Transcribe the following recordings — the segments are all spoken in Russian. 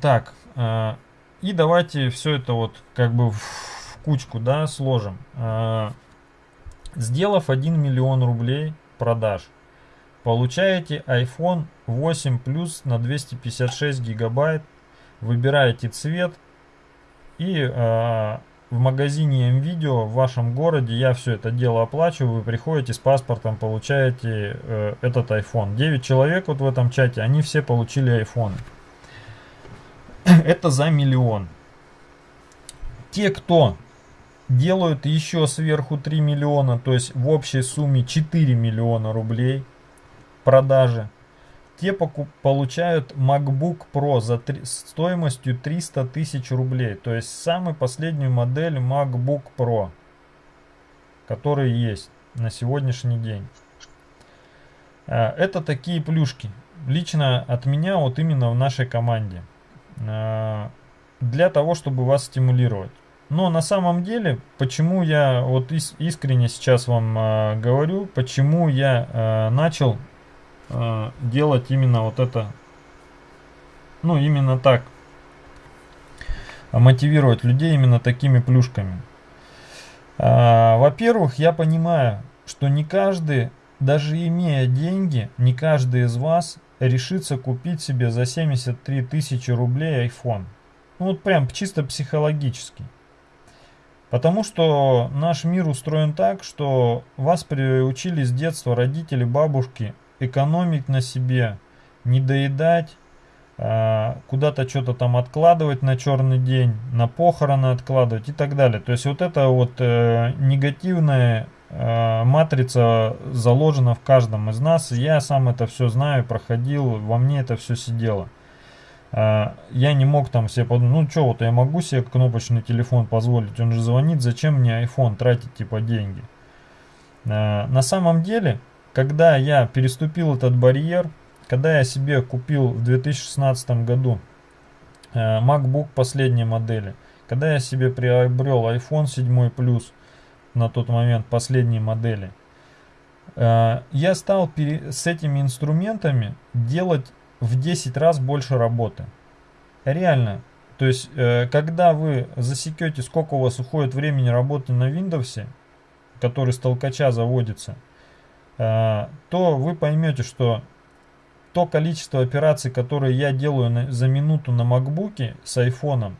Так, э, и давайте все это вот как бы в кучку, да, сложим. Э, сделав 1 миллион рублей продаж, получаете iPhone 8 Plus на 256 гигабайт, выбираете цвет и э, в магазине МВидео в вашем городе я все это дело оплачиваю, вы приходите с паспортом, получаете э, этот iPhone. 9 человек вот в этом чате, они все получили iPhone. Это за миллион. Те, кто делают еще сверху 3 миллиона, то есть в общей сумме 4 миллиона рублей продажи, те получают MacBook Pro за стоимостью 300 тысяч рублей. То есть самую последнюю модель MacBook Pro, который есть на сегодняшний день. А, это такие плюшки. Лично от меня вот именно в нашей команде. А, для того, чтобы вас стимулировать. Но на самом деле, почему я вот искренне сейчас вам а, говорю, почему я начал э, делать именно вот это, ну именно так, мотивировать людей именно такими плюшками. Э, Во-первых, я понимаю, что не каждый, даже имея деньги, не каждый из вас решится купить себе за 73 тысячи рублей iPhone. Ну вот прям чисто психологически. Потому что наш мир устроен так, что вас приучили с детства родители, бабушки экономить на себе, не доедать, а, куда-то что-то там откладывать на черный день, на похороны откладывать и так далее. То есть вот эта вот э, негативная э, матрица заложена в каждом из нас. Я сам это все знаю, проходил, во мне это все сидело. Э, я не мог там себе подумать, ну что, вот я могу себе кнопочный телефон позволить, он же звонит, зачем мне iPhone тратить типа деньги. Э, на самом деле когда я переступил этот барьер, когда я себе купил в 2016 году э, MacBook последней модели, когда я себе приобрел iPhone 7 Plus на тот момент последней модели, э, я стал с этими инструментами делать в 10 раз больше работы. Реально. То есть, э, когда вы засекете, сколько у вас уходит времени работы на Windows, который с толкача заводится – Э, то вы поймете, что то количество операций, которые я делаю за минуту на макбуке с айфоном,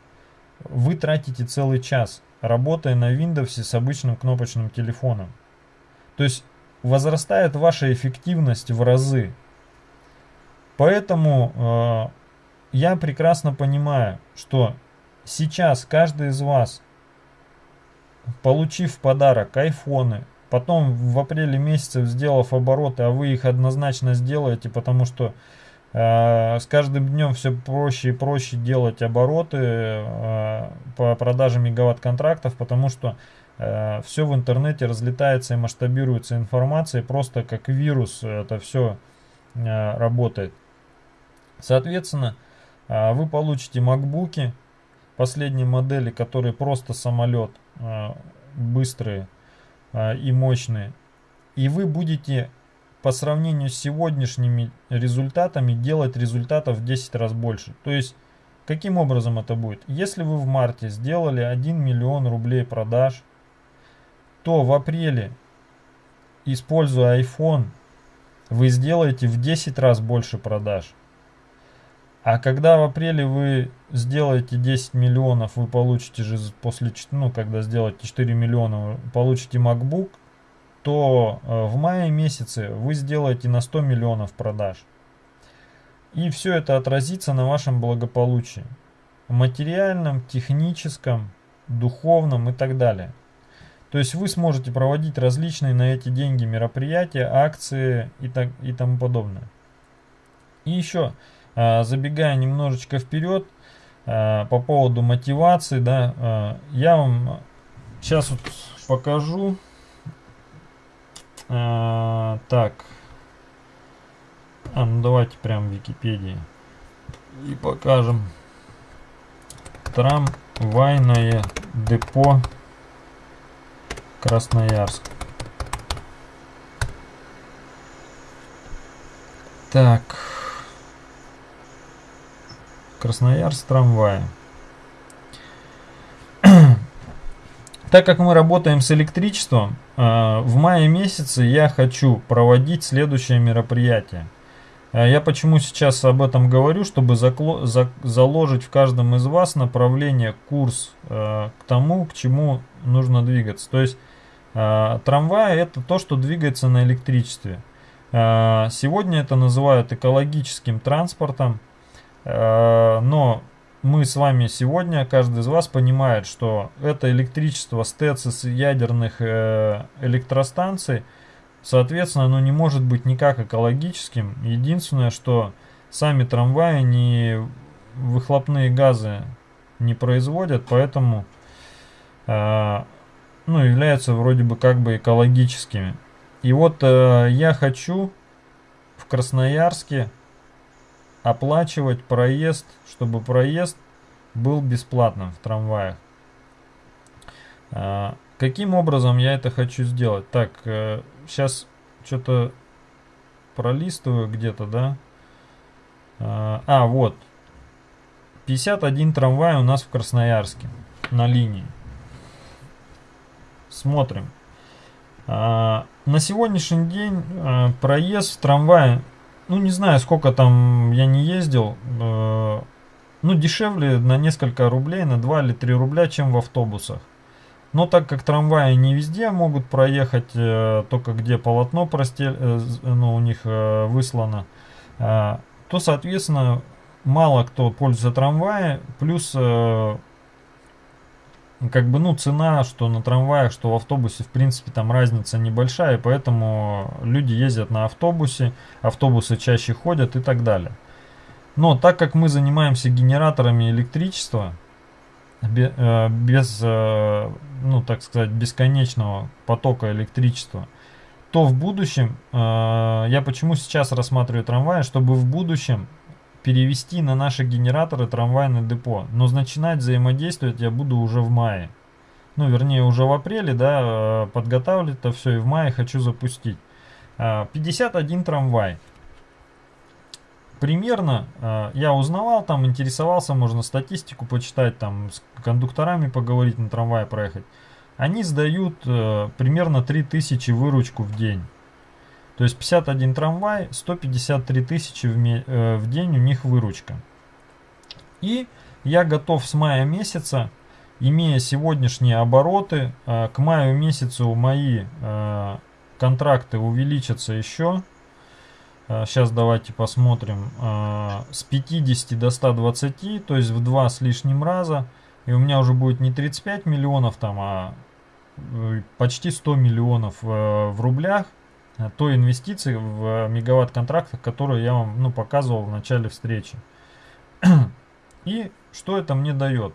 вы тратите целый час, работая на Windows с обычным кнопочным телефоном. То есть возрастает ваша эффективность в разы. Поэтому э, я прекрасно понимаю, что сейчас каждый из вас, получив в подарок айфоны, Потом в апреле месяце, сделав обороты, а вы их однозначно сделаете, потому что с каждым днем все проще и проще делать обороты э, по продаже мегаватт-контрактов, потому что э, все в интернете разлетается и масштабируется информация, просто как вирус это все э, работает. Соответственно, э, вы получите макбуки последней модели, которые просто самолет, э, быстрые, и мощные. И вы будете по сравнению с сегодняшними результатами делать результатов в 10 раз больше. То есть, каким образом это будет? Если вы в марте сделали 1 миллион рублей продаж, то в апреле, используя iPhone, вы сделаете в 10 раз больше продаж. А когда в апреле вы сделаете 10 миллионов, вы получите же после, ну, когда сделаете 4 миллиона, получите MacBook, то э, в мае месяце вы сделаете на 100 миллионов продаж. И все это отразится на вашем благополучии. Материальном, техническом, духовном и так далее. То есть вы сможете проводить различные на эти деньги мероприятия, акции и, так, и тому подобное. И еще, а, забегая немножечко вперед, а, по поводу мотивации, да, я вам сейчас вот покажу. Так, а, ну давайте прям в Википедии и покажем. Трамвайное депо Красноярск. Так. Красноярск трамвая. Так как мы работаем с электричеством, э, в мае месяце я хочу проводить следующее мероприятие. Э, я почему сейчас об этом говорю, чтобы заложить в каждом из вас направление, курс э, к тому, к чему нужно двигаться. То есть трамвай это то, что двигается на электричестве. Сегодня это называют экологическим транспортом, но мы с вами сегодня, каждый из вас понимает, что это электричество с ТЭЦ ядерных э, электростанций, соответственно, оно не может быть никак экологическим. Единственное, что сами трамваи не выхлопные газы не производят, поэтому э, ну, являются вроде бы как бы экологическими. И вот э, я хочу в Красноярске оплачивать проезд, чтобы проезд был бесплатным в трамваях. А, каким образом я это хочу сделать? Так, э, сейчас что-то пролистываю где-то, да? А, а, вот. 51 трамвай у нас в Красноярске на линии. Смотрим. А, на сегодняшний день а, проезд в трамвае ну, не знаю, сколько там я не ездил. Э, ну, дешевле на несколько рублей, на 2 или 3 рубля, чем в автобусах. Но так как трамваи не везде могут проехать, э, только где полотно простель, э, ну, у них выслано, то, соответственно, мало кто пользуется трамваем. Плюс как бы, ну, цена, что на трамваях, что в автобусе, в принципе, там разница небольшая, поэтому люди ездят на автобусе, автобусы чаще ходят и так далее. Но так как мы занимаемся генераторами электричества, э, без, э, ну, так сказать, бесконечного потока электричества, то в будущем, э, я почему сейчас рассматриваю трамваи, чтобы в будущем перевести на наши генераторы трамвайное депо. Но начинать взаимодействовать я буду уже в мае. Ну, вернее, уже в апреле, да, э, подготавливать это все и в мае хочу запустить. 51 а, трамвай. Примерно э, я узнавал, там интересовался, можно статистику почитать, там с кондукторами поговорить, на трамвае проехать. Они сдают э, примерно 3000 выручку в день. То есть 51 трамвай, 153 тысячи в, э, в день у них выручка. И я готов с мая месяца, имея сегодняшние обороты, э, к маю месяцу мои э, контракты увеличатся еще. Сейчас давайте посмотрим. С 50 до 120, то есть в два с лишним раза. И у меня уже будет не 35 миллионов там, а почти 100 миллионов в рублях. Э, той инвестиции в мегаватт контрактах, которую я вам ну, показывал в начале встречи. И что это мне дает?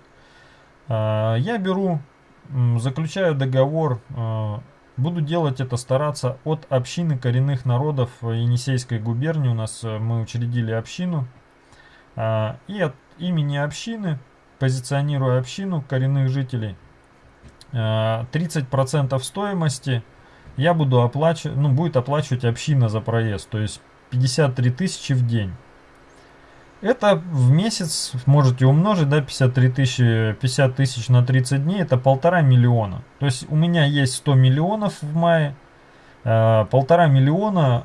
Э, я беру, заключаю договор, э, буду делать это, стараться от общины коренных народов Енисейской губернии. У нас мы учредили общину. И от имени общины, позиционируя общину коренных жителей, 30% стоимости – я буду оплачивать, ну, будет оплачивать община за проезд, то есть 53 тысячи в день. Это в месяц можете умножить, да, 53 тысячи, 50 тысяч на 30 дней, это полтора миллиона. То есть у меня есть 100 миллионов в мае, э, полтора миллиона,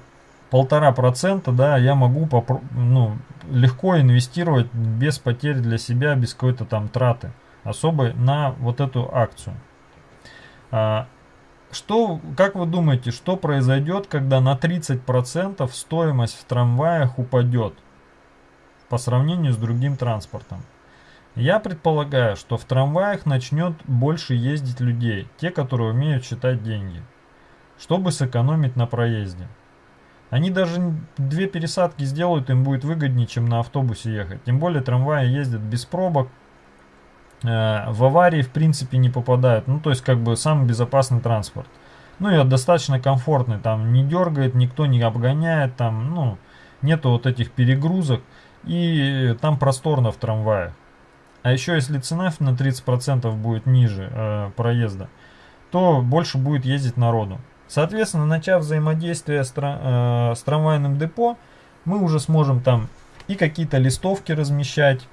полтора процента, да, я могу ну, легко инвестировать без потерь для себя, без какой-то там траты особой на вот эту акцию. Что, как вы думаете, что произойдет, когда на 30% стоимость в трамваях упадет по сравнению с другим транспортом? Я предполагаю, что в трамваях начнет больше ездить людей, те, которые умеют считать деньги, чтобы сэкономить на проезде. Они даже две пересадки сделают, им будет выгоднее, чем на автобусе ехать. Тем более трамваи ездят без пробок, в аварии в принципе не попадают. Ну, то есть как бы самый безопасный транспорт. Ну и достаточно комфортный, там не дергает, никто не обгоняет, там, ну, нету вот этих перегрузок. И там просторно в трамвае. А еще если цена на 30% будет ниже э, проезда, то больше будет ездить народу. Соответственно, начав взаимодействие с, э, с трамвайным депо, мы уже сможем там и какие-то листовки размещать,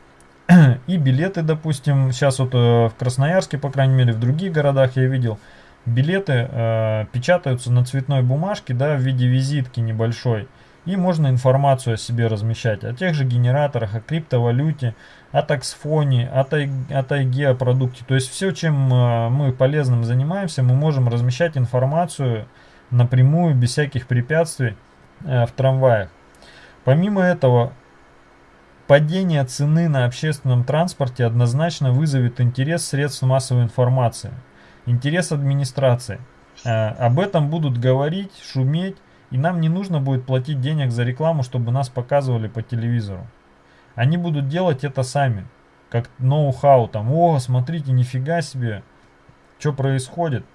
И билеты, допустим, сейчас вот в Красноярске, по крайней мере, в других городах я видел, билеты э, печатаются на цветной бумажке, да, в виде визитки небольшой. И можно информацию о себе размещать, о тех же генераторах, о криптовалюте, о таксфоне, о, тай, о тайге, о продукте. То есть все, чем э, мы полезным занимаемся, мы можем размещать информацию напрямую, без всяких препятствий э, в трамваях. Помимо этого, падение цены на общественном транспорте однозначно вызовет интерес средств массовой информации, интерес администрации. Э, об этом будут говорить, шуметь, и нам не нужно будет платить денег за рекламу, чтобы нас показывали по телевизору. Они будут делать это сами. Как ноу-хау там. О, смотрите, нифига себе. Что происходит.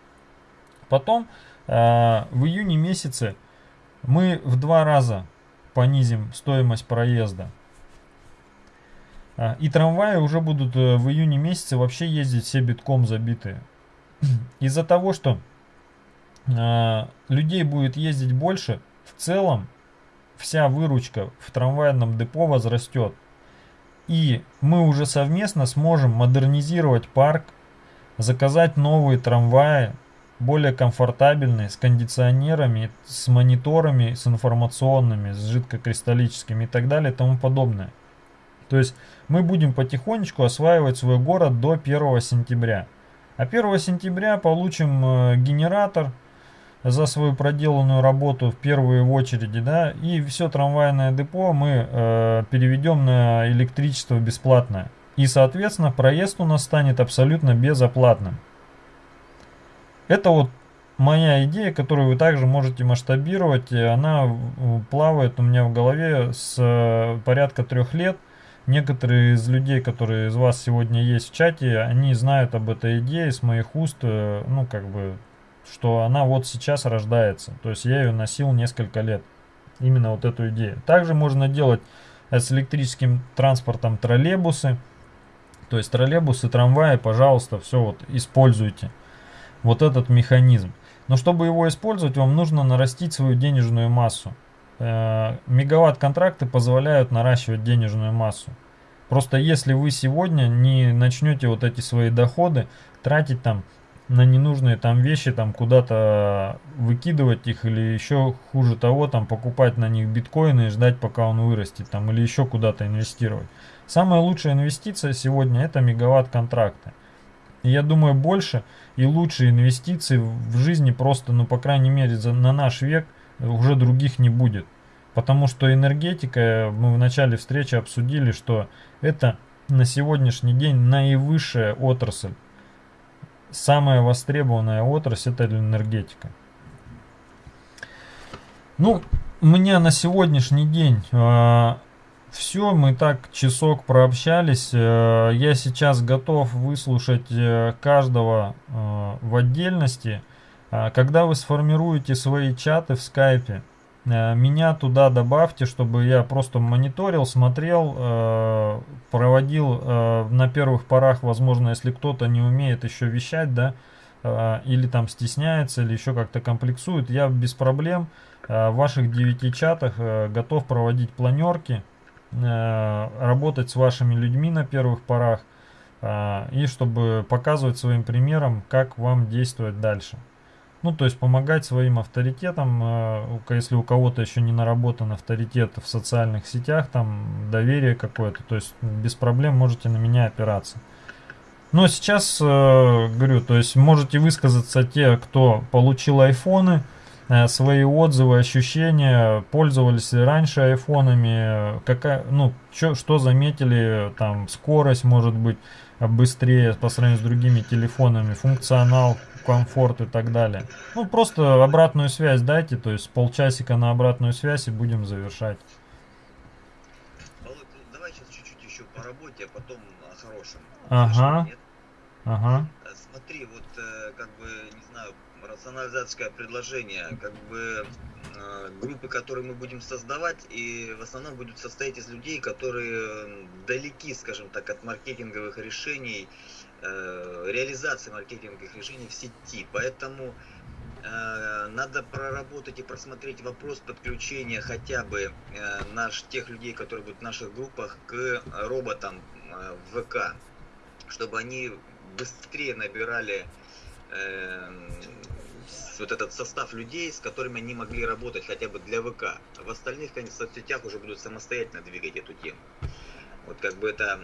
Потом э, в июне месяце мы в два раза понизим стоимость проезда. А, и трамваи уже будут э, в июне месяце вообще ездить все битком забитые. Из-за того, что э, людей будет ездить больше, в целом вся выручка в трамвайном депо возрастет. И мы уже совместно сможем модернизировать парк, заказать новые трамваи, более комфортабельные, с кондиционерами, с мониторами, с информационными, с жидкокристаллическими и так далее и тому подобное. То есть мы будем потихонечку осваивать свой город до 1 сентября. А 1 сентября получим э, генератор, за свою проделанную работу в первую очередь, да, и все трамвайное депо мы э, переведем на электричество бесплатное. И, соответственно, проезд у нас станет абсолютно безоплатным. Это вот моя идея, которую вы также можете масштабировать. Она плавает у меня в голове с э, порядка трех лет. Некоторые из людей, которые из вас сегодня есть в чате, они знают об этой идее с моих уст, э, ну, как бы, что она вот сейчас рождается. То есть я ее носил несколько лет. Именно вот эту идею. Также можно делать с электрическим транспортом троллейбусы. То есть троллейбусы, трамваи, пожалуйста, все вот используйте. Вот этот механизм. Но чтобы его использовать, вам нужно нарастить свою денежную массу. Э, мегаватт-контракты позволяют наращивать денежную массу. Просто если вы сегодня не начнете вот эти свои доходы тратить там на ненужные там вещи, там куда-то выкидывать их или еще хуже того, там покупать на них биткоины и ждать пока он вырастет там или еще куда-то инвестировать. Самая лучшая инвестиция сегодня это мегаватт контракты. И я думаю больше и лучшие инвестиции в жизни просто, ну по крайней мере за, на наш век уже других не будет. Потому что энергетика, мы в начале встречи обсудили, что это на сегодняшний день наивысшая отрасль самая востребованная отрасль это энергетика. Ну, меня на сегодняшний день э, все, мы так часок прообщались. Э, я сейчас готов выслушать э, каждого э, в отдельности. Э, когда вы сформируете свои чаты в скайпе, Э, меня туда добавьте, чтобы я просто мониторил, смотрел, э, проводил на первых порах, возможно, если кто-то не умеет еще вещать, да, или там стесняется, или еще как-то комплексует, я без проблем в ваших 9 чатах готов проводить планерки, работать с вашими людьми на первых порах, и чтобы показывать своим примером, как вам действовать дальше. Ну, то есть помогать своим авторитетам, э, если у кого-то еще не наработан авторитет в социальных сетях, там доверие какое-то, то есть без проблем можете на меня опираться. Но сейчас, э, говорю, то есть можете высказаться те, кто получил айфоны, э, свои отзывы, ощущения, пользовались раньше айфонами, какая, ну, чё, что заметили, там, скорость может быть быстрее по сравнению с другими телефонами, функционал, комфорт и так далее. Ну, просто обратную связь дайте, то есть полчасика на обратную связь и будем завершать. Володь, давай сейчас чуть-чуть еще по работе, а потом о хорошем. Ага. Ага. Э, смотри, вот э, как бы, не знаю, рационализаторское предложение, как бы э, группы, которые мы будем создавать, и в основном будут состоять из людей, которые далеки, скажем так, от маркетинговых решений, реализации маркетинговых решений в сети. Поэтому э, надо проработать и просмотреть вопрос подключения хотя бы э, наш, тех людей, которые будут в наших группах, к роботам, э, в ВК, чтобы они быстрее набирали э, вот этот состав людей, с которыми они могли работать хотя бы для ВК. В остальных конечно, соцсетях уже будут самостоятельно двигать эту тему. Вот как бы это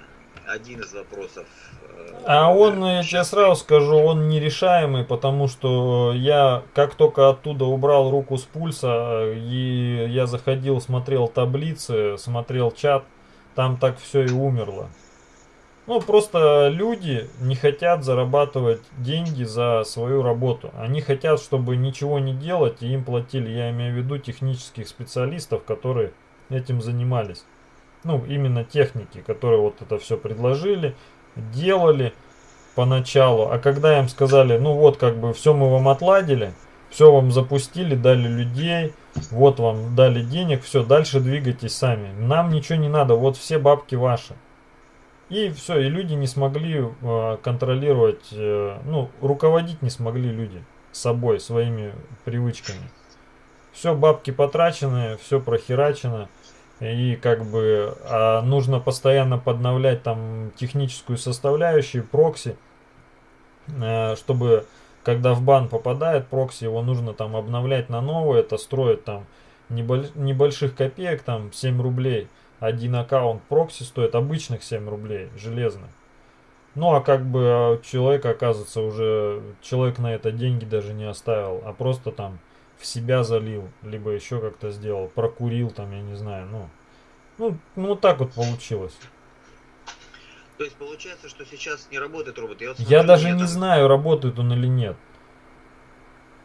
один из вопросов. Э, а он, я тебе сразу скажу, он нерешаемый, потому что я как только оттуда убрал руку с пульса, и я заходил, смотрел таблицы, смотрел чат, там так все и умерло. Ну, просто люди не хотят зарабатывать деньги за свою работу. Они хотят, чтобы ничего не делать и им платили. Я имею в виду технических специалистов, которые этим занимались. Ну, именно техники, которые вот это все предложили, делали поначалу. А когда им сказали, ну вот, как бы все мы вам отладили, все вам запустили, дали людей, вот вам дали денег, все, дальше двигайтесь сами. Нам ничего не надо, вот все бабки ваши. И все, и люди не смогли э, контролировать, э, ну, руководить не смогли люди собой, своими привычками. Все, бабки потрачены, все прохерачено. И как бы а нужно постоянно подновлять там техническую составляющую, прокси, э, чтобы когда в бан попадает прокси, его нужно там обновлять на новое, это строит там небольших копеек, там 7 рублей – один аккаунт прокси стоит обычных 7 рублей, железных. Ну а как бы а, человек, оказывается, уже человек на это деньги даже не оставил, а просто там в себя залил, либо еще как-то сделал, прокурил там, я не знаю, ну. Ну, ну так вот получилось. То есть получается, что сейчас не работает робот. Я, вот смотрю, я даже не там... знаю, работает он или нет.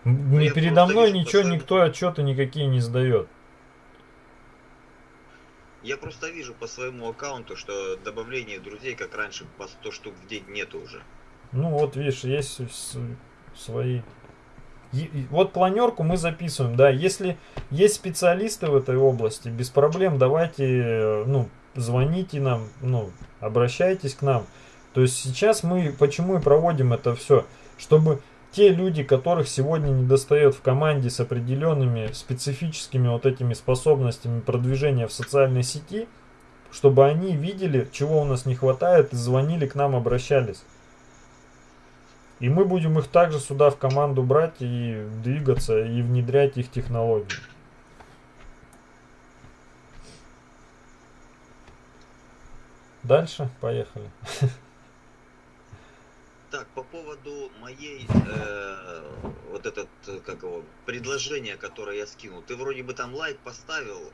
Ну, не передо мной ничего, никто отчеты никакие не сдает. Я просто вижу по своему аккаунту, что добавление друзей, как раньше, по 100 штук в день нету уже. Ну вот, видишь, есть свои... Вот планерку мы записываем, да, если есть специалисты в этой области, без проблем давайте, ну, звоните нам, ну, обращайтесь к нам. То есть сейчас мы почему и проводим это все, чтобы те люди, которых сегодня не достает в команде с определенными специфическими вот этими способностями продвижения в социальной сети, чтобы они видели, чего у нас не хватает, и звонили к нам, обращались. И мы будем их также сюда в команду брать и двигаться, и внедрять их технологии. Дальше, поехали. Так, по поводу моей, э, вот этот, как его, предложение, которое я скинул. Ты вроде бы там лайк поставил,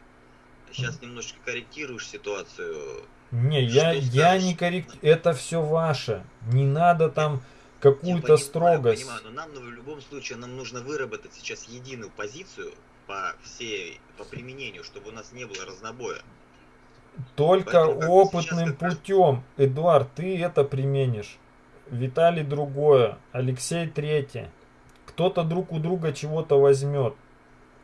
сейчас немножечко корректируешь ситуацию. Не, я, я не корректирую, это все ваше. Не надо там какую-то строгость. Понимаю, но нам в любом случае нам нужно выработать сейчас единую позицию по всей, по применению, чтобы у нас не было разнобоя. Только Поэтому, опытным путем, Эдуард, ты это применишь. Виталий другое, Алексей третье. Кто-то друг у друга чего-то возьмет.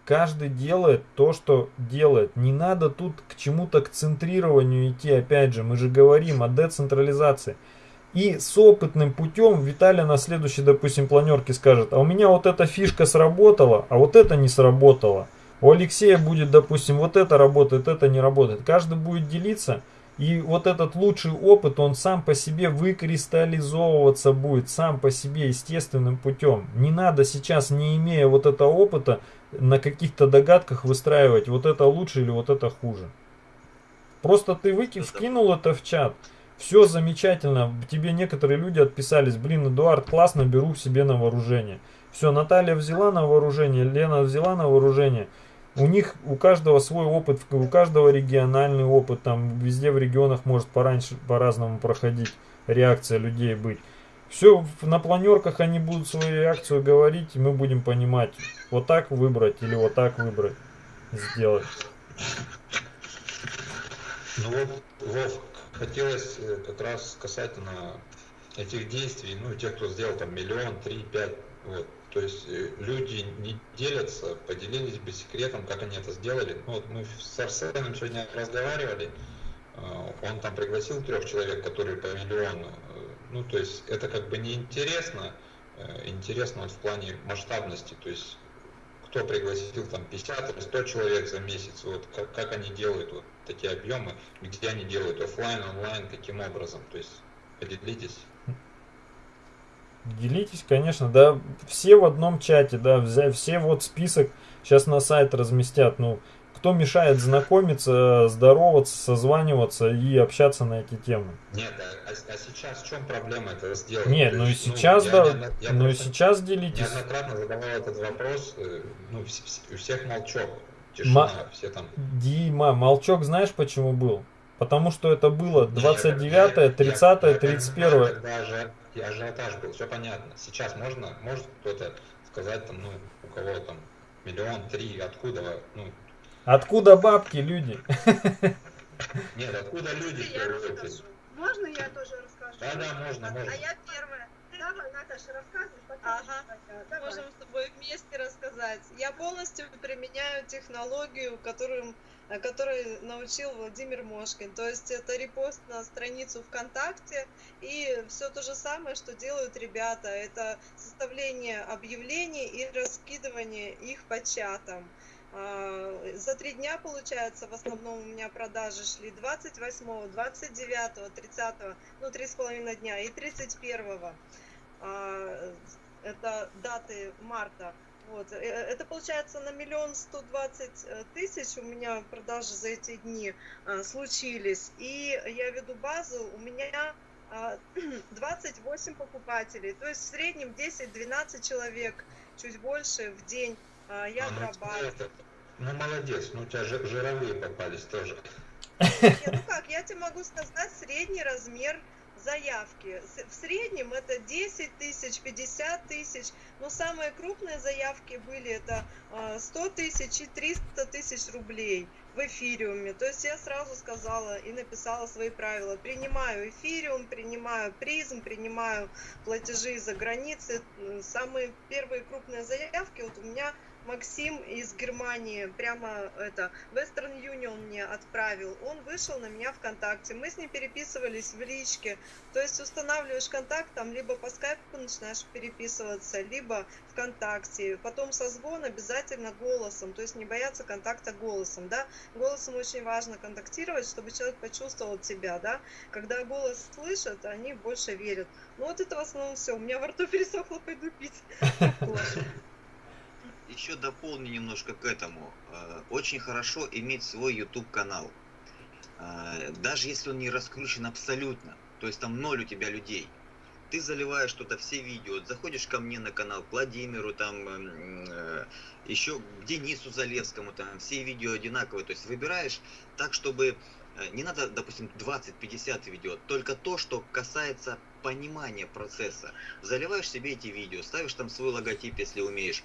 Каждый делает то, что делает. Не надо тут к чему-то к центрированию идти, опять же, мы же говорим о децентрализации. И с опытным путем Виталий на следующей, допустим, планерке скажет, а у меня вот эта фишка сработала, а вот это не сработало. У Алексея будет, допустим, вот это работает, это не работает. Каждый будет делиться, и вот этот лучший опыт, он сам по себе выкристаллизовываться будет, сам по себе естественным путем. Не надо сейчас, не имея вот этого опыта, на каких-то догадках выстраивать, вот это лучше или вот это хуже. Просто ты выки, вкинул это в чат, все замечательно, тебе некоторые люди отписались, блин, Эдуард, классно, беру себе на вооружение. Все, Наталья взяла на вооружение, Лена взяла на вооружение – у них, у каждого свой опыт, у каждого региональный опыт, там везде в регионах может пораньше, по-разному проходить, реакция людей быть. Все, на планерках они будут свою реакцию говорить, и мы будем понимать, вот так выбрать или вот так выбрать, сделать. Ну вот, Вов, хотелось э, как раз касательно этих действий, ну, тех, кто сделал там миллион, три, пять, вот, то есть э, люди не делятся, поделились бы секретом, как они это сделали. Ну, вот мы с Арсеном сегодня разговаривали, э, он там пригласил трех человек, которые по миллиону. Э, ну, то есть это как бы неинтересно, интересно вот в плане масштабности. То есть кто пригласил там 50 или 100 человек за месяц, вот как, как они делают вот такие объемы, где они делают офлайн, онлайн, каким образом, то есть поделитесь. Делитесь, конечно, да, все в одном чате, да, все вот список сейчас на сайт разместят, ну, кто мешает знакомиться, здороваться, созваниваться и общаться на эти темы? Нет, а, а, а сейчас в чем проблема это сделать? Нет, ну и сейчас, ну, да, я, я ну и сейчас делитесь. Неоднократно задавал этот вопрос, э, ну, у всех молчок, тишина, Ма... все там. Дима, молчок знаешь почему был? Потому что это было 29, 30, 31. Когда же ажиотаж был, все понятно. Сейчас можно, может кто-то сказать там, ну, у кого там миллион, три, откуда, ну, Откуда бабки, люди? Нет, откуда люди? Можно я тоже расскажу? Да, да, можно, можно. А я первая. Давай, Наташа, рассказывай. Ага. Давай. Можем с тобой вместе рассказать. Я полностью применяю технологию, которую, которой научил Владимир Мошкин. То есть это репост на страницу ВКонтакте и все то же самое, что делают ребята. Это составление объявлений и раскидывание их по чатам. А, за три дня, получается, в основном у меня продажи шли 28, 29, 30, ну, три с половиной дня и 31. А, это даты марта. Вот. Э, это получается на миллион сто двадцать э, тысяч у меня продажи за эти дни случились. И я веду базу, у меня 28 покупателей, то есть в среднем 10-12 человек, чуть больше в день я отрабатываю. Ну, молодец, ну у тебя жировые попались тоже. Ну как, я тебе могу сказать средний размер заявки. В среднем это 10 тысяч, 50 тысяч, но самые крупные заявки были это 100 а, тысяч и 300 тысяч рублей в эфириуме. То есть я сразу сказала и написала свои правила. Принимаю эфириум, принимаю призм, принимаю платежи за границы. Самые первые крупные заявки вот у меня Максим из Германии прямо это Western Union мне отправил. Он вышел на меня ВКонтакте. Мы с ним переписывались в личке. То есть устанавливаешь контакт, там либо по скайпу начинаешь переписываться, либо ВКонтакте. Потом созвон обязательно голосом. То есть не бояться контакта голосом. Да? Голосом очень важно контактировать, чтобы человек почувствовал тебя. Да? Когда голос слышат, они больше верят. Ну вот это в основном все. У меня во рту пересохло, пойду пить. еще дополню немножко к этому. Э, очень хорошо иметь свой YouTube канал. Э, даже если он не раскручен абсолютно, то есть там ноль у тебя людей. Ты заливаешь что-то, все видео, заходишь ко мне на канал, к Владимиру, там, э, еще к Денису Залевскому, там, все видео одинаковые. То есть выбираешь так, чтобы не надо, допустим, 20-50 видео, только то, что касается понимания процесса. Заливаешь себе эти видео, ставишь там свой логотип, если умеешь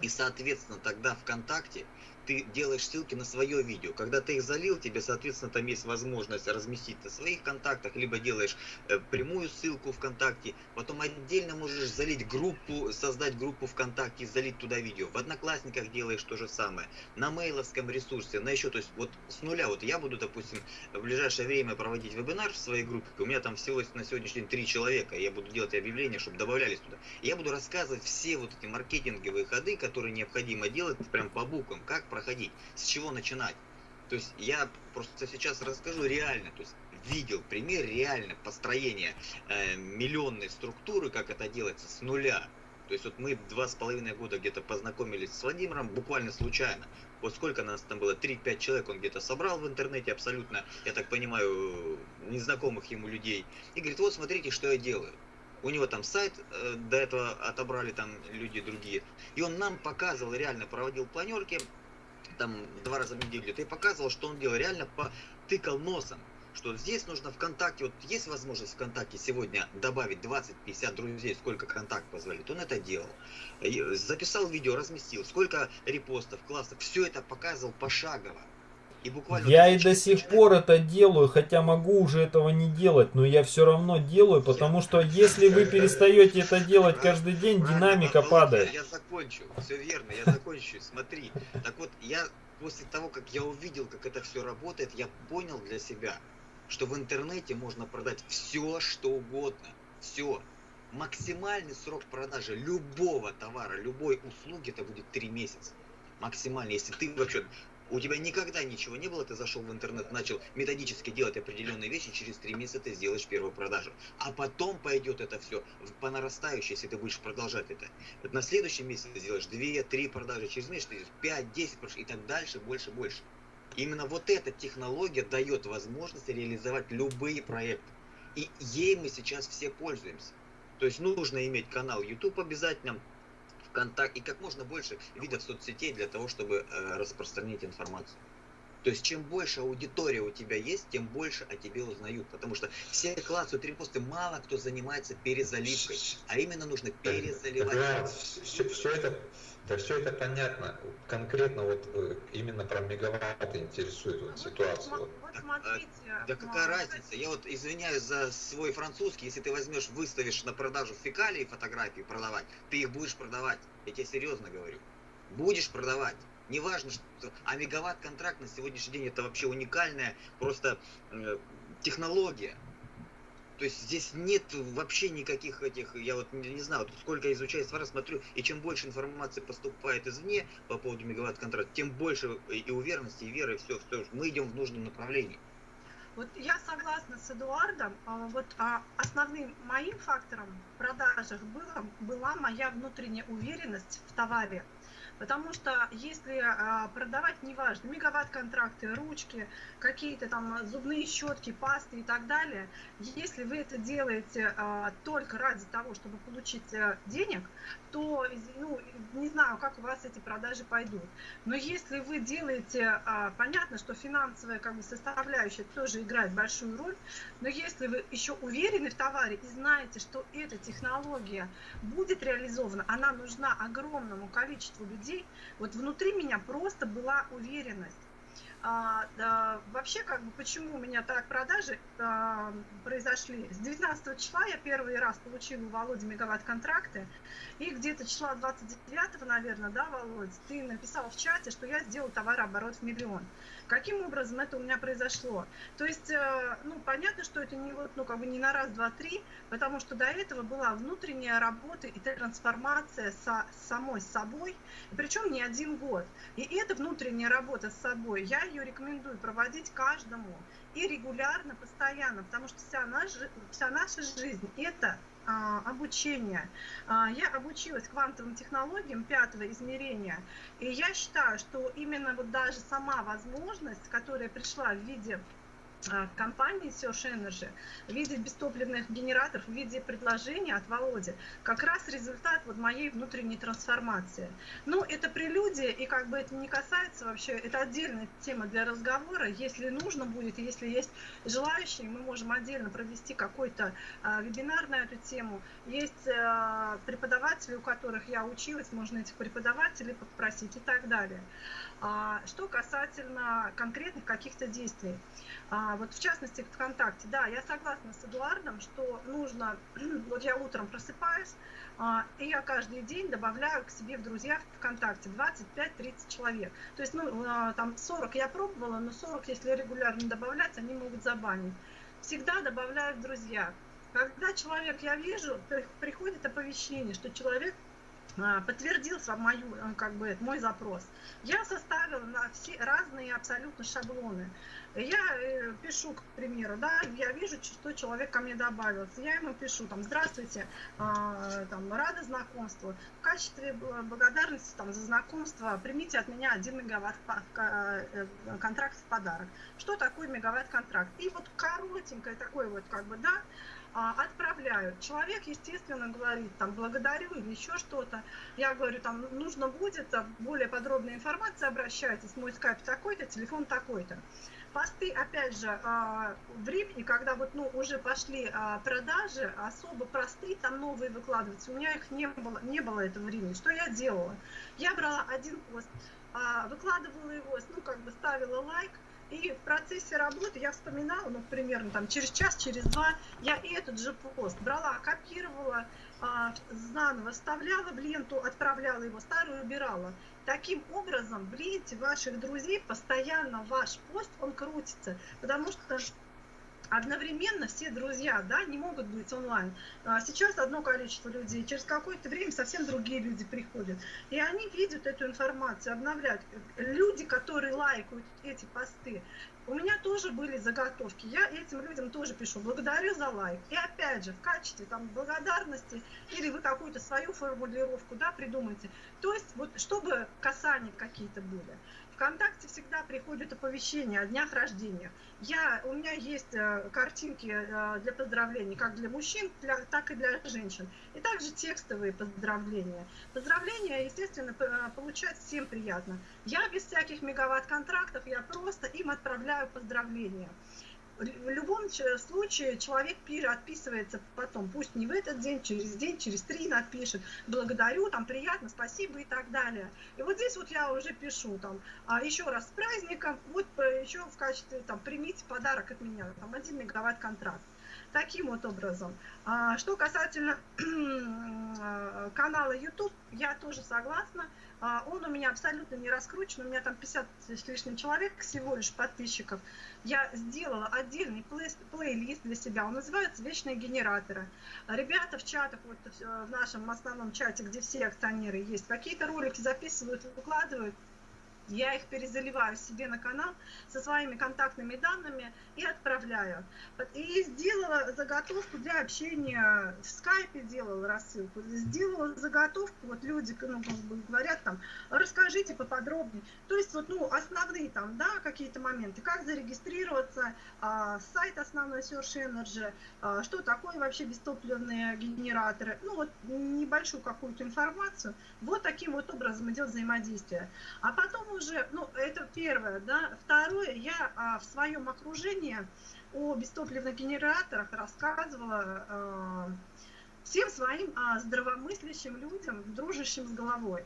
и, соответственно, тогда ВКонтакте ты делаешь ссылки на свое видео. Когда ты их залил, тебе, соответственно, там есть возможность разместить на своих контактах, либо делаешь э, прямую ссылку ВКонтакте, потом отдельно можешь залить группу, создать группу ВКонтакте и залить туда видео. В Одноклассниках делаешь то же самое. На мейловском ресурсе, на еще, то есть вот с нуля, вот я буду, допустим, в ближайшее время проводить вебинар в своей группе, у меня там всего на сегодняшний день три человека, я буду делать объявления, чтобы добавлялись туда. Я буду рассказывать все вот эти маркетинговые ходы, которые необходимо делать прям по буквам, как проходить, с чего начинать. То есть я просто сейчас расскажу реально, то есть видел пример реально построения э, миллионной структуры, как это делается с нуля. То есть вот мы два с половиной года где-то познакомились с Владимиром буквально случайно. Вот сколько нас там было, 3-5 человек он где-то собрал в интернете абсолютно, я так понимаю, незнакомых ему людей. И говорит, вот смотрите, что я делаю. У него там сайт, э, до этого отобрали там люди другие. И он нам показывал, реально проводил планерки, там два раза в неделю, ты показывал, что он делал, реально потыкал носом, что здесь нужно ВКонтакте, вот есть возможность ВКонтакте сегодня добавить 20-50 друзей, сколько контакт позволит, он это делал. Записал видео, разместил, сколько репостов, классов, все это показывал пошагово. И буквально я и до сих пор это делаю, хотя могу уже этого не делать, но я все равно делаю, потому что если вы перестаете это делать каждый день, динамика падает. Я закончу, все верно, я закончу, смотри. Так вот, я после того, как я увидел, как это все работает, я понял для себя, что в интернете можно продать все, что угодно. Все. максимальный срок продажи любого товара, любой услуги, это будет 3 месяца. Максимально, если ты вообще у тебя никогда ничего не было, ты зашел в интернет, начал методически делать определенные вещи, через три месяца ты сделаешь первую продажу. А потом пойдет это все по нарастающей, если ты будешь продолжать это. Вот на следующий месяц ты сделаешь 2-3 продажи, через месяц сделаешь 5-10 и так дальше, больше, больше. Именно вот эта технология дает возможность реализовать любые проекты. И ей мы сейчас все пользуемся. То есть нужно иметь канал YouTube обязательно, контакт и как можно больше видов соцсетей для того, чтобы э, распространить информацию. То есть, чем больше аудитория у тебя есть, тем больше о тебе узнают. Потому что все классовые репосты мало кто занимается перезаливкой. А именно нужно перезаливать. Да, все, все это да все это понятно. Конкретно вот э, именно про мегаватты интересует вот ситуация. Вот, вот смотрите. А, да какая разница? Я вот извиняюсь за свой французский. Если ты возьмешь, выставишь на продажу фекалии фотографии продавать, ты их будешь продавать. Я тебе серьезно говорю. Будешь продавать. Неважно, что... А мегаватт-контракт на сегодняшний день это вообще уникальная просто э, технология. То есть здесь нет вообще никаких этих, я вот не, не знаю, сколько изучаю свара, смотрю, и чем больше информации поступает извне по поводу мегаватт-контракта, тем больше и уверенности, и веры, и все, все, мы идем в нужном направлении. Вот я согласна с Эдуардом. А, вот а, основным моим фактором в продажах было, была моя внутренняя уверенность в товаре. Потому что если а, продавать, неважно, мегаватт-контракты, ручки, какие-то там зубные щетки, пасты и так далее, если вы это делаете а, только ради того, чтобы получить а, денег, то, ну, не знаю, как у вас эти продажи пойдут. Но если вы делаете, а, понятно, что финансовая как бы, составляющая тоже играет большую роль, но если вы еще уверены в товаре и знаете, что эта технология будет реализована, она нужна огромному количеству людей, вот внутри меня просто была уверенность. А, да, вообще, как бы, почему у меня так продажи а, произошли? С 19 числа я первый раз получила у Володи мегаватт-контракты, и где-то числа 29, наверное, да, Володь, ты написал в чате, что я сделал товарооборот в миллион. Каким образом это у меня произошло? То есть, э, ну, понятно, что это не вот, ну, как бы не на раз, два, три, потому что до этого была внутренняя работа и трансформация со самой собой, причем не один год. И эта внутренняя работа с собой, я ее рекомендую проводить каждому и регулярно, постоянно, потому что вся наша, вся наша жизнь – это а, обучения. А, я обучилась квантовым технологиям пятого измерения, и я считаю, что именно вот даже сама возможность, которая пришла в виде компании Search Energy в виде бестопливных генераторов, в виде предложения от Володи, как раз результат вот моей внутренней трансформации. Ну, это прелюдия, и как бы это не касается вообще, это отдельная тема для разговора. Если нужно будет, если есть желающие, мы можем отдельно провести какой-то а, вебинар на эту тему. Есть а, преподаватели, у которых я училась, можно этих преподавателей попросить и так далее. А, что касательно конкретных каких-то действий. А, вот в частности ВКонтакте, да, я согласна с Эдуардом, что нужно, вот я утром просыпаюсь, а, и я каждый день добавляю к себе в друзья ВКонтакте 25-30 человек. То есть, ну, а, там 40 я пробовала, но 40, если регулярно добавлять, они могут забанить. Всегда добавляю в друзья. Когда человек, я вижу, приходит оповещение, что человек подтвердился мою, э, как бы, мой запрос. Я составила на все разные абсолютно шаблоны. Я э, пишу, к примеру, да, я вижу, что человек ко мне добавился. Я ему пишу, там, здравствуйте, э, там, рада знакомству. В качестве благодарности там, за знакомство примите от меня 1 мегаватт э, контракт в подарок. Что такое мегаватт-контракт? И вот коротенькое такое вот, как бы, да, а, отправляю. Человек, естественно, говорит, там, благодарю или еще что-то. Я говорю, там, нужно будет более подробная информация, обращайтесь, мой скайп такой-то, телефон такой-то. Посты, опять же, а, в Рипне, когда вот, ну, уже пошли а, продажи, особо простые, там новые выкладываются. У меня их не было, не было этого времени. Что я делала? Я брала один пост, выкладывала его, ну, как бы ставила лайк, и в процессе работы я вспоминала, ну, примерно там через час, через два, я этот же пост брала, копировала, а, заново вставляла в ленту, отправляла его, старую убирала. Таким образом, в ленте ваших друзей постоянно ваш пост, он крутится, потому что одновременно все друзья, да, не могут быть онлайн. А сейчас одно количество людей, через какое-то время совсем другие люди приходят. И они видят эту информацию, обновляют. Люди, которые лайкают эти посты, у меня тоже были заготовки. Я этим людям тоже пишу, благодарю за лайк. И опять же, в качестве там благодарности или вы какую-то свою формулировку, да, придумайте. То есть, вот, чтобы касания какие-то были. ВКонтакте всегда приходят оповещения о днях рождения. Я, у меня есть э, картинки э, для поздравлений как для мужчин, для, так и для женщин. И также текстовые поздравления. Поздравления, естественно, э, получать всем приятно. Я без всяких мегаватт-контрактов, я просто им отправляю поздравления в любом случае человек отписывается потом, пусть не в этот день, через день, через три напишет, благодарю, там, приятно, спасибо и так далее. И вот здесь вот я уже пишу, там, а еще раз с праздником, вот э, еще в качестве, там, примите подарок от меня, там, один мегаватт контракт. Таким вот образом. А, что касательно э, канала YouTube, я тоже согласна. А, он у меня абсолютно не раскручен, у меня там 50 с лишним человек всего лишь подписчиков. Я сделала отдельный плей плейлист для себя, он называется «Вечные генераторы». Ребята в чатах, вот э, в нашем основном чате, где все акционеры есть, какие-то ролики записывают, выкладывают, я их перезаливаю себе на канал со своими контактными данными и отправляю. И сделала заготовку для общения, в скайпе делала рассылку, сделала заготовку, вот люди ну, говорят там, расскажите поподробнее. То есть вот, ну, основные там, да, какие-то моменты, как зарегистрироваться, а, сайт основной Search Energy, а, что такое вообще бестопливные генераторы, ну вот небольшую какую-то информацию. Вот таким вот образом идет взаимодействие. А потом уже, ну, это первое, да. Второе, я а, в своем окружении о бестопливных генераторах рассказывала а, всем своим а, здравомыслящим людям, дружащим с головой.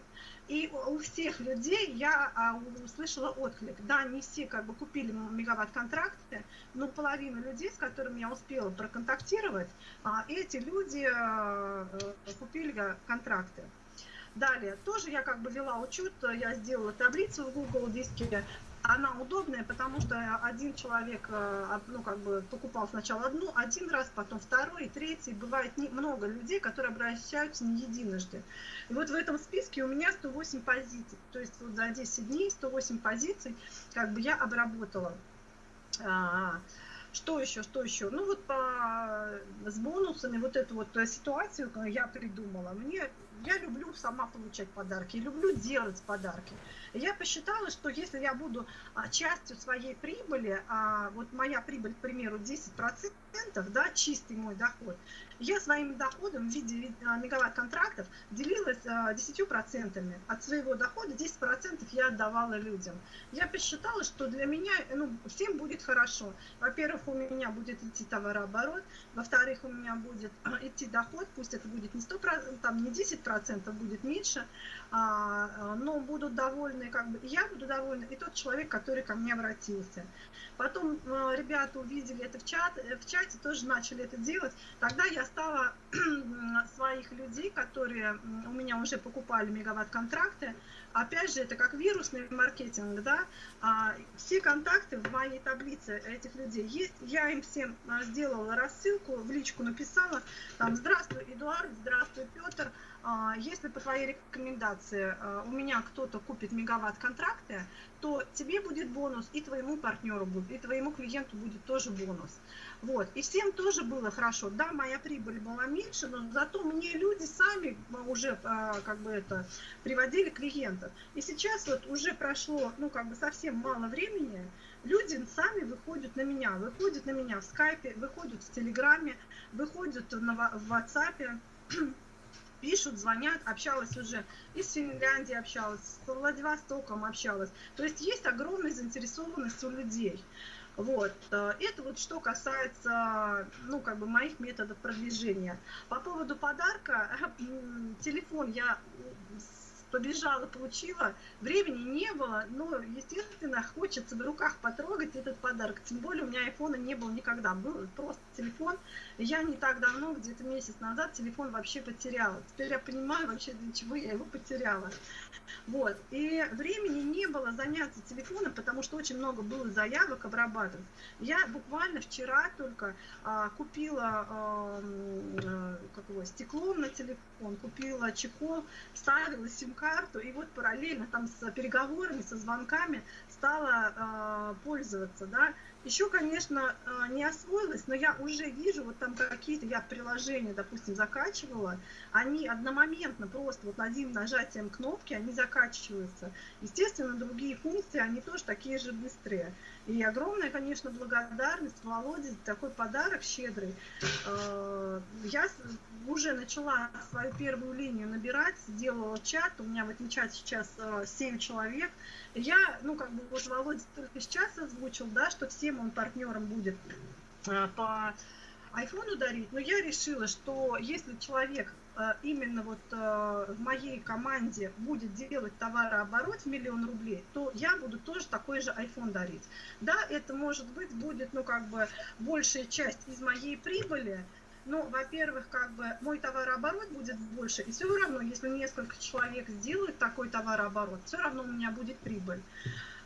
И у всех людей я а, услышала отклик. Да, не все как бы купили мегаватт-контракты, но половина людей, с которыми я успела проконтактировать, а, эти люди а, купили контракты. Далее, тоже я как бы вела учет, я сделала таблицу в Google диске, она удобная, потому что один человек, э, ну, как бы покупал сначала одну, один раз, потом второй, третий. Бывает не, много людей, которые обращаются не единожды. И вот в этом списке у меня 108 позиций. То есть вот за 10 дней 108 позиций как бы я обработала. Что еще, что еще? Ну вот по, с бонусами вот эту вот ситуацию я придумала. Мне я люблю сама получать подарки, люблю делать подарки. Я посчитала, что если я буду а, частью своей прибыли, а вот моя прибыль, к примеру, 10%, да, чистый мой доход, я своим доходом в виде а, мегаватт-контрактов делилась 10%. А, От своего дохода 10% я отдавала людям. Я посчитала, что для меня ну, всем будет хорошо. Во-первых, у меня будет идти товарооборот, во-вторых, у меня будет идти доход, пусть это будет не 100%, там не 10%, будет меньше, но будут довольны, как бы, я буду довольна, и тот человек, который ко мне обратился. Потом э, ребята увидели это в, чат, э, в чате, тоже начали это делать. Тогда я стала своих людей, которые у меня уже покупали мегаватт-контракты, опять же, это как вирусный маркетинг, да, а, все контакты в моей таблице этих людей есть, я им всем а, сделала рассылку, в личку написала, там, здравствуй, Эдуард, здравствуй, Петр, а, если по твоей рекомендации а, у меня кто-то купит мегаватт-контракты, то тебе будет бонус, и твоему партнеру будет, и твоему клиенту будет тоже бонус. Вот. И всем тоже было хорошо. Да, моя прибыль была меньше, но зато мне люди сами уже а, как бы это приводили клиентов. И сейчас вот уже прошло, ну, как бы совсем мало времени, люди сами выходят на меня, выходят на меня в скайпе, выходят в телеграме, выходят на, в WhatsApp, пишут, звонят, общалась уже из Финляндии общалась, с Владивостоком общалась. То есть есть огромная заинтересованность у людей. Вот. Э, это вот что касается, ну, как бы моих методов продвижения. По поводу подарка, телефон я побежала, получила. Времени не было, но, естественно, хочется в руках потрогать этот подарок. Тем более у меня айфона не было никогда. Был просто телефон. Я не так давно, где-то месяц назад, телефон вообще потеряла. Теперь я понимаю вообще, для чего я его потеряла. Вот. И времени не было заняться телефоном, потому что очень много было заявок обрабатывать. Я буквально вчера только а, купила а, как его, стекло на телефон, купила чехол, ставила сим-карту, и вот параллельно там с переговорами, со звонками стала а, пользоваться, да. Еще, конечно, а, не освоилась, но я уже вижу, вот там какие-то я приложения, допустим, закачивала, они одномоментно просто вот одним нажатием кнопки они закачиваются. Естественно, другие функции, они тоже такие же быстрые. И огромная, конечно, благодарность Володе за такой подарок щедрый. А, я уже начала свою первую линию набирать, сделала чат, у меня в этом чате сейчас 7 а, человек. Я, ну, как бы, вот Володя только сейчас озвучил, да, что всем он партнером будет а, по айфону дарить, но я решила, что если человек Э, именно вот э, в моей команде будет делать товарооборот в миллион рублей, то я буду тоже такой же iPhone дарить. Да, это может быть будет, ну, как бы, большая часть из моей прибыли, ну, во-первых, как бы мой товарооборот будет больше, и все равно, если несколько человек сделают такой товарооборот, все равно у меня будет прибыль.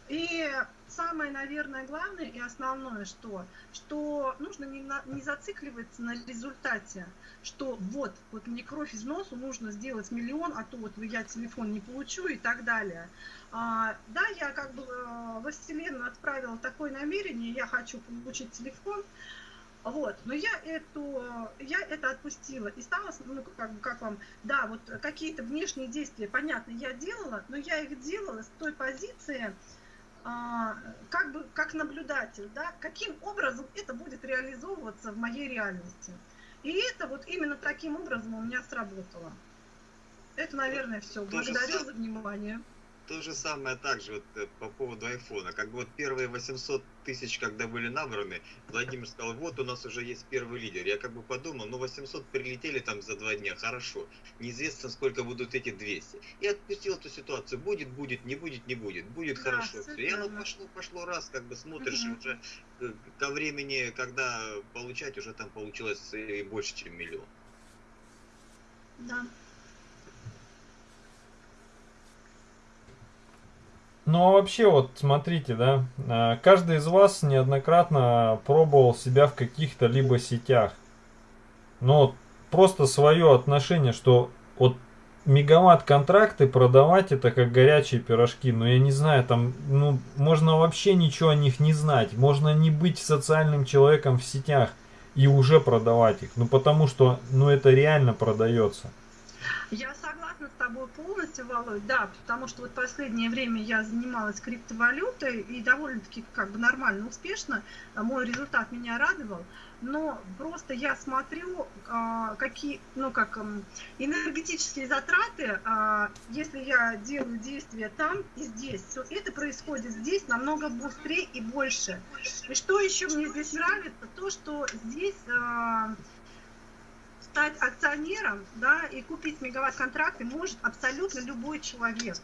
И самое, наверное, главное и основное, что, что нужно не, на, не зацикливаться на результате, что вот, вот мне кровь из носу нужно сделать миллион, а то вот я телефон не получу и так далее. А, да, я как бы э, во Вселенную отправила такое намерение, я хочу получить телефон, вот, но я эту, я это отпустила и стала, ну, как, как вам, да, вот какие-то внешние действия, понятно, я делала, но я их делала с той позиции, как бы как наблюдатель, да, каким образом это будет реализовываться в моей реальности. И это вот именно таким образом у меня сработало. Это, наверное, все. Благодарю за внимание то же самое также вот э, по поводу айфона. Как бы вот первые 800 тысяч, когда были набраны, Владимир сказал, вот у нас уже есть первый лидер. Я как бы подумал, ну 800 прилетели там за два дня, хорошо. Неизвестно, сколько будут эти 200. И отпустил эту ситуацию. Будет, будет, не будет, не будет. Будет да, хорошо. Все. И оно пошло, пошло раз, как бы смотришь, угу. уже э, ко времени, когда получать, уже там получилось и больше, чем миллион. Да. Ну а вообще вот смотрите, да, а, каждый из вас неоднократно пробовал себя в каких-то либо сетях. Но вот просто свое отношение, что вот мегаватт контракты продавать это как горячие пирожки. Но я не знаю, там, ну, можно вообще ничего о них не знать. Можно не быть социальным человеком в сетях и уже продавать их. Ну потому что, ну это реально продается. Я тобой полностью, Володь, да, потому что вот последнее время я занималась криптовалютой и довольно-таки как бы нормально, успешно, мой результат меня радовал, но просто я смотрю, а, какие, ну как, энергетические затраты, а, если я делаю действия там и здесь, то это происходит здесь намного быстрее и больше. И что еще мне здесь нравится, то, что здесь а, стать акционером да, и купить мегаватт-контракты может абсолютно любой человек.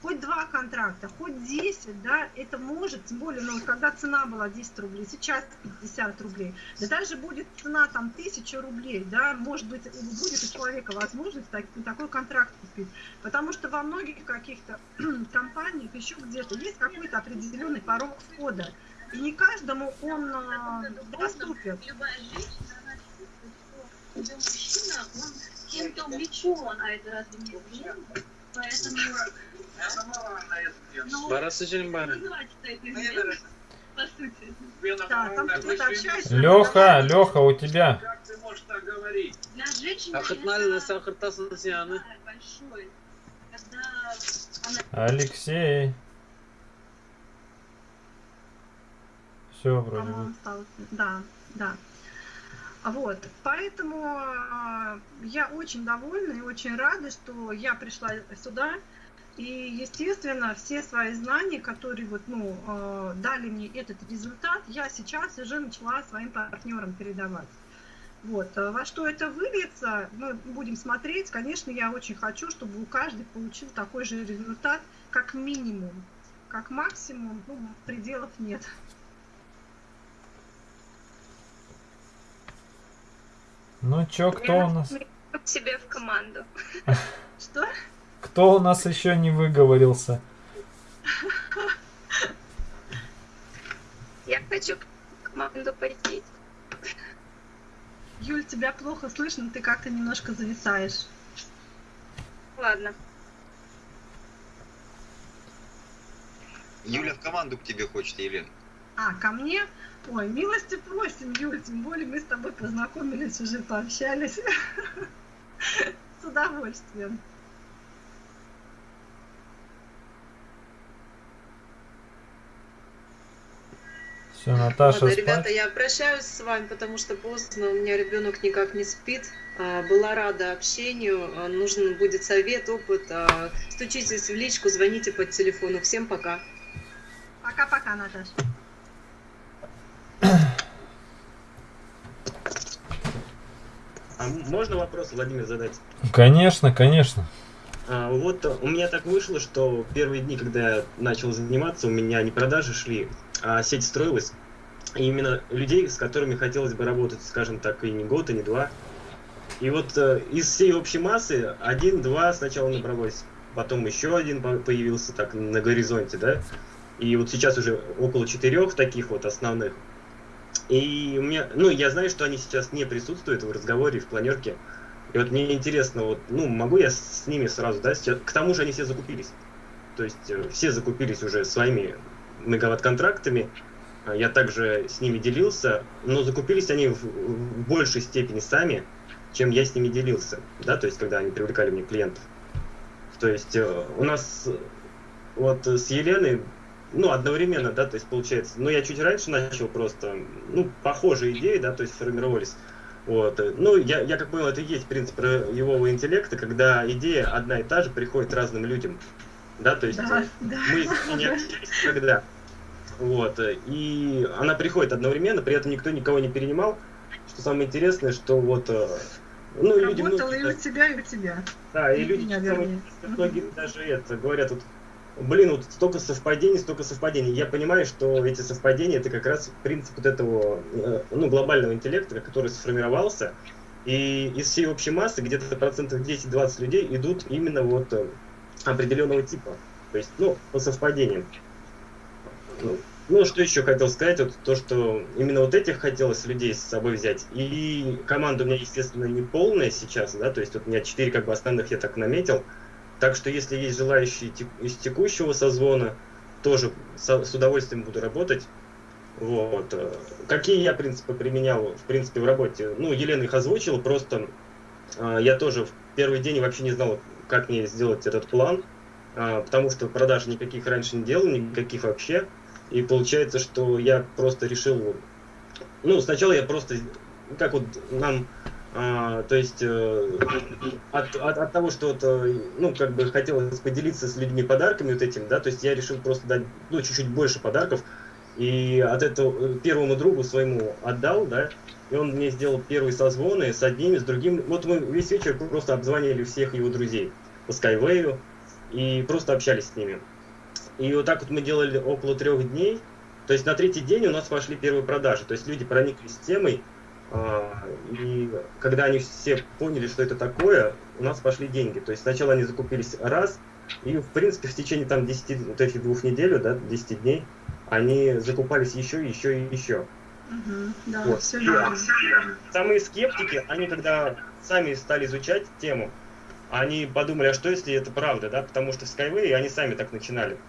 Хоть два контракта, хоть 10, да, это может, тем более, ну, когда цена была 10 рублей, сейчас 50 рублей, да даже будет цена там 1000 рублей, да, может быть, будет у человека возможность так, такой контракт купить, потому что во многих каких-то компаниях еще где-то есть какой-то определенный порог входа, и не каждому он э, доступен уже мужчина, он чем-то увлечен, а это разве не? Поэтому... Ну, Барасыжин бары. Леха, Леха, у тебя. Как ты можешь так говорить? Для женщины Алексей. Все, вроде бы. Да, да. Вот, поэтому а, я очень довольна и очень рада, что я пришла сюда. И, естественно, все свои знания, которые вот, ну, а, дали мне этот результат, я сейчас уже начала своим партнерам передавать. Вот. А во что это выльется, мы будем смотреть. Конечно, я очень хочу, чтобы у каждый получил такой же результат, как минимум. Как максимум, ну, пределов нет. Ну чё, кто у нас? К себе в команду. Что? Кто у нас еще не выговорился? Я хочу в команду пойти. Юль, тебя плохо слышно, ты как-то немножко зависаешь. Ладно. Юля в команду к тебе хочет, Елена. А, ко мне? Ой, милости просим, Юль, тем более мы с тобой познакомились, уже пообщались. С удовольствием. Все, Наташа Ладно, ребята, спать? я прощаюсь с вами, потому что поздно, у меня ребенок никак не спит. А, Была рада общению, а, нужен будет совет, опыт. а, Стучитесь в личку, звоните по телефону. Всем пока. Пока-пока, Наташа. А можно вопрос, Владимир, задать? Конечно, конечно. А, вот у меня так вышло, что первые дни, когда я начал заниматься, у меня не продажи шли, а сеть строилась. И именно людей, с которыми хотелось бы работать, скажем так, и не год, и не два. И вот э, из всей общей массы один-два сначала набралось, потом еще один по- появился так на горизонте, да. И вот сейчас уже около четырех таких вот основных. И у меня, ну, я знаю, что они сейчас не присутствуют в разговоре, в планерке. И вот мне интересно, вот, ну, могу я с ними сразу, да, сейчас... К тому же они все закупились. То есть э, все закупились уже своими мегаватт-контрактами. А Я также с ними делился, но закупились они в, в большей степени сами, чем я с ними делился, да, то есть когда они привлекали мне клиентов. То есть э, у нас э, вот с Еленой, ну, одновременно, да, то есть получается, ну, я чуть раньше начал просто, ну, похожие идеи, да, то есть формировались. Вот. э, Ну, я, я как понял, это и есть принцип роевого интеллекта, когда идея одна и та же приходит разным людям. Да, то есть Да, да. мы не общались никогда. Вот. э, И она приходит одновременно, при этом никто никого не перенимал. Что самое интересное, что вот э, ну, люди Работала многие и у тебя, и у тебя. да, и И люди меня, вернее. многие даже это говорят, вот, блин, вот столько совпадений, столько совпадений. Я понимаю, что эти совпадения это как раз принцип вот этого э, ну, глобального интеллекта, который сформировался. И из всей общей массы где-то процентов 10-20 людей идут именно вот э, определенного типа. То есть, ну, по совпадениям. Ну, Ну, что еще хотел сказать, вот то, что именно вот этих хотелось людей с собой взять. И команда у меня, естественно, не полная сейчас, да, то есть вот у меня четыре как бы основных я так наметил. Так что если есть желающие из текущего созвона, тоже с удовольствием буду работать. Вот. э, Какие я принципы применял, в принципе, в работе? Ну, Елена их озвучила, просто э, я тоже в первый день вообще не знал, как мне сделать этот план, а, потому что продаж никаких раньше не делал, никаких вообще. И получается, что я просто решил... Ну, сначала я просто... Как вот нам... а, то есть э, от, от, от того, что вот, э, ну, как бы хотелось поделиться с людьми подарками вот этим, да, то есть я решил просто дать, ну, чуть-чуть больше подарков, и от этого э, первому другу своему отдал, да, и он мне сделал первые созвоны с одним, с другим. Вот мы весь вечер просто обзванивали всех его друзей по Skyway и просто общались с ними. И вот так вот мы делали около трех дней. То есть на третий день у нас пошли первые продажи. То есть люди прониклись темой. А, И когда они все поняли, что это такое, у нас пошли деньги. То есть сначала они закупились раз, и в принципе в течение там 10, вот этих двух недель, да, 10 дней, они закупались еще, еще и еще. Мгм, Да, Вот. все верно. Самые скептики, они когда сами стали изучать тему, они подумали, а что если это правда, да, потому что в Skyway они сами так начинали.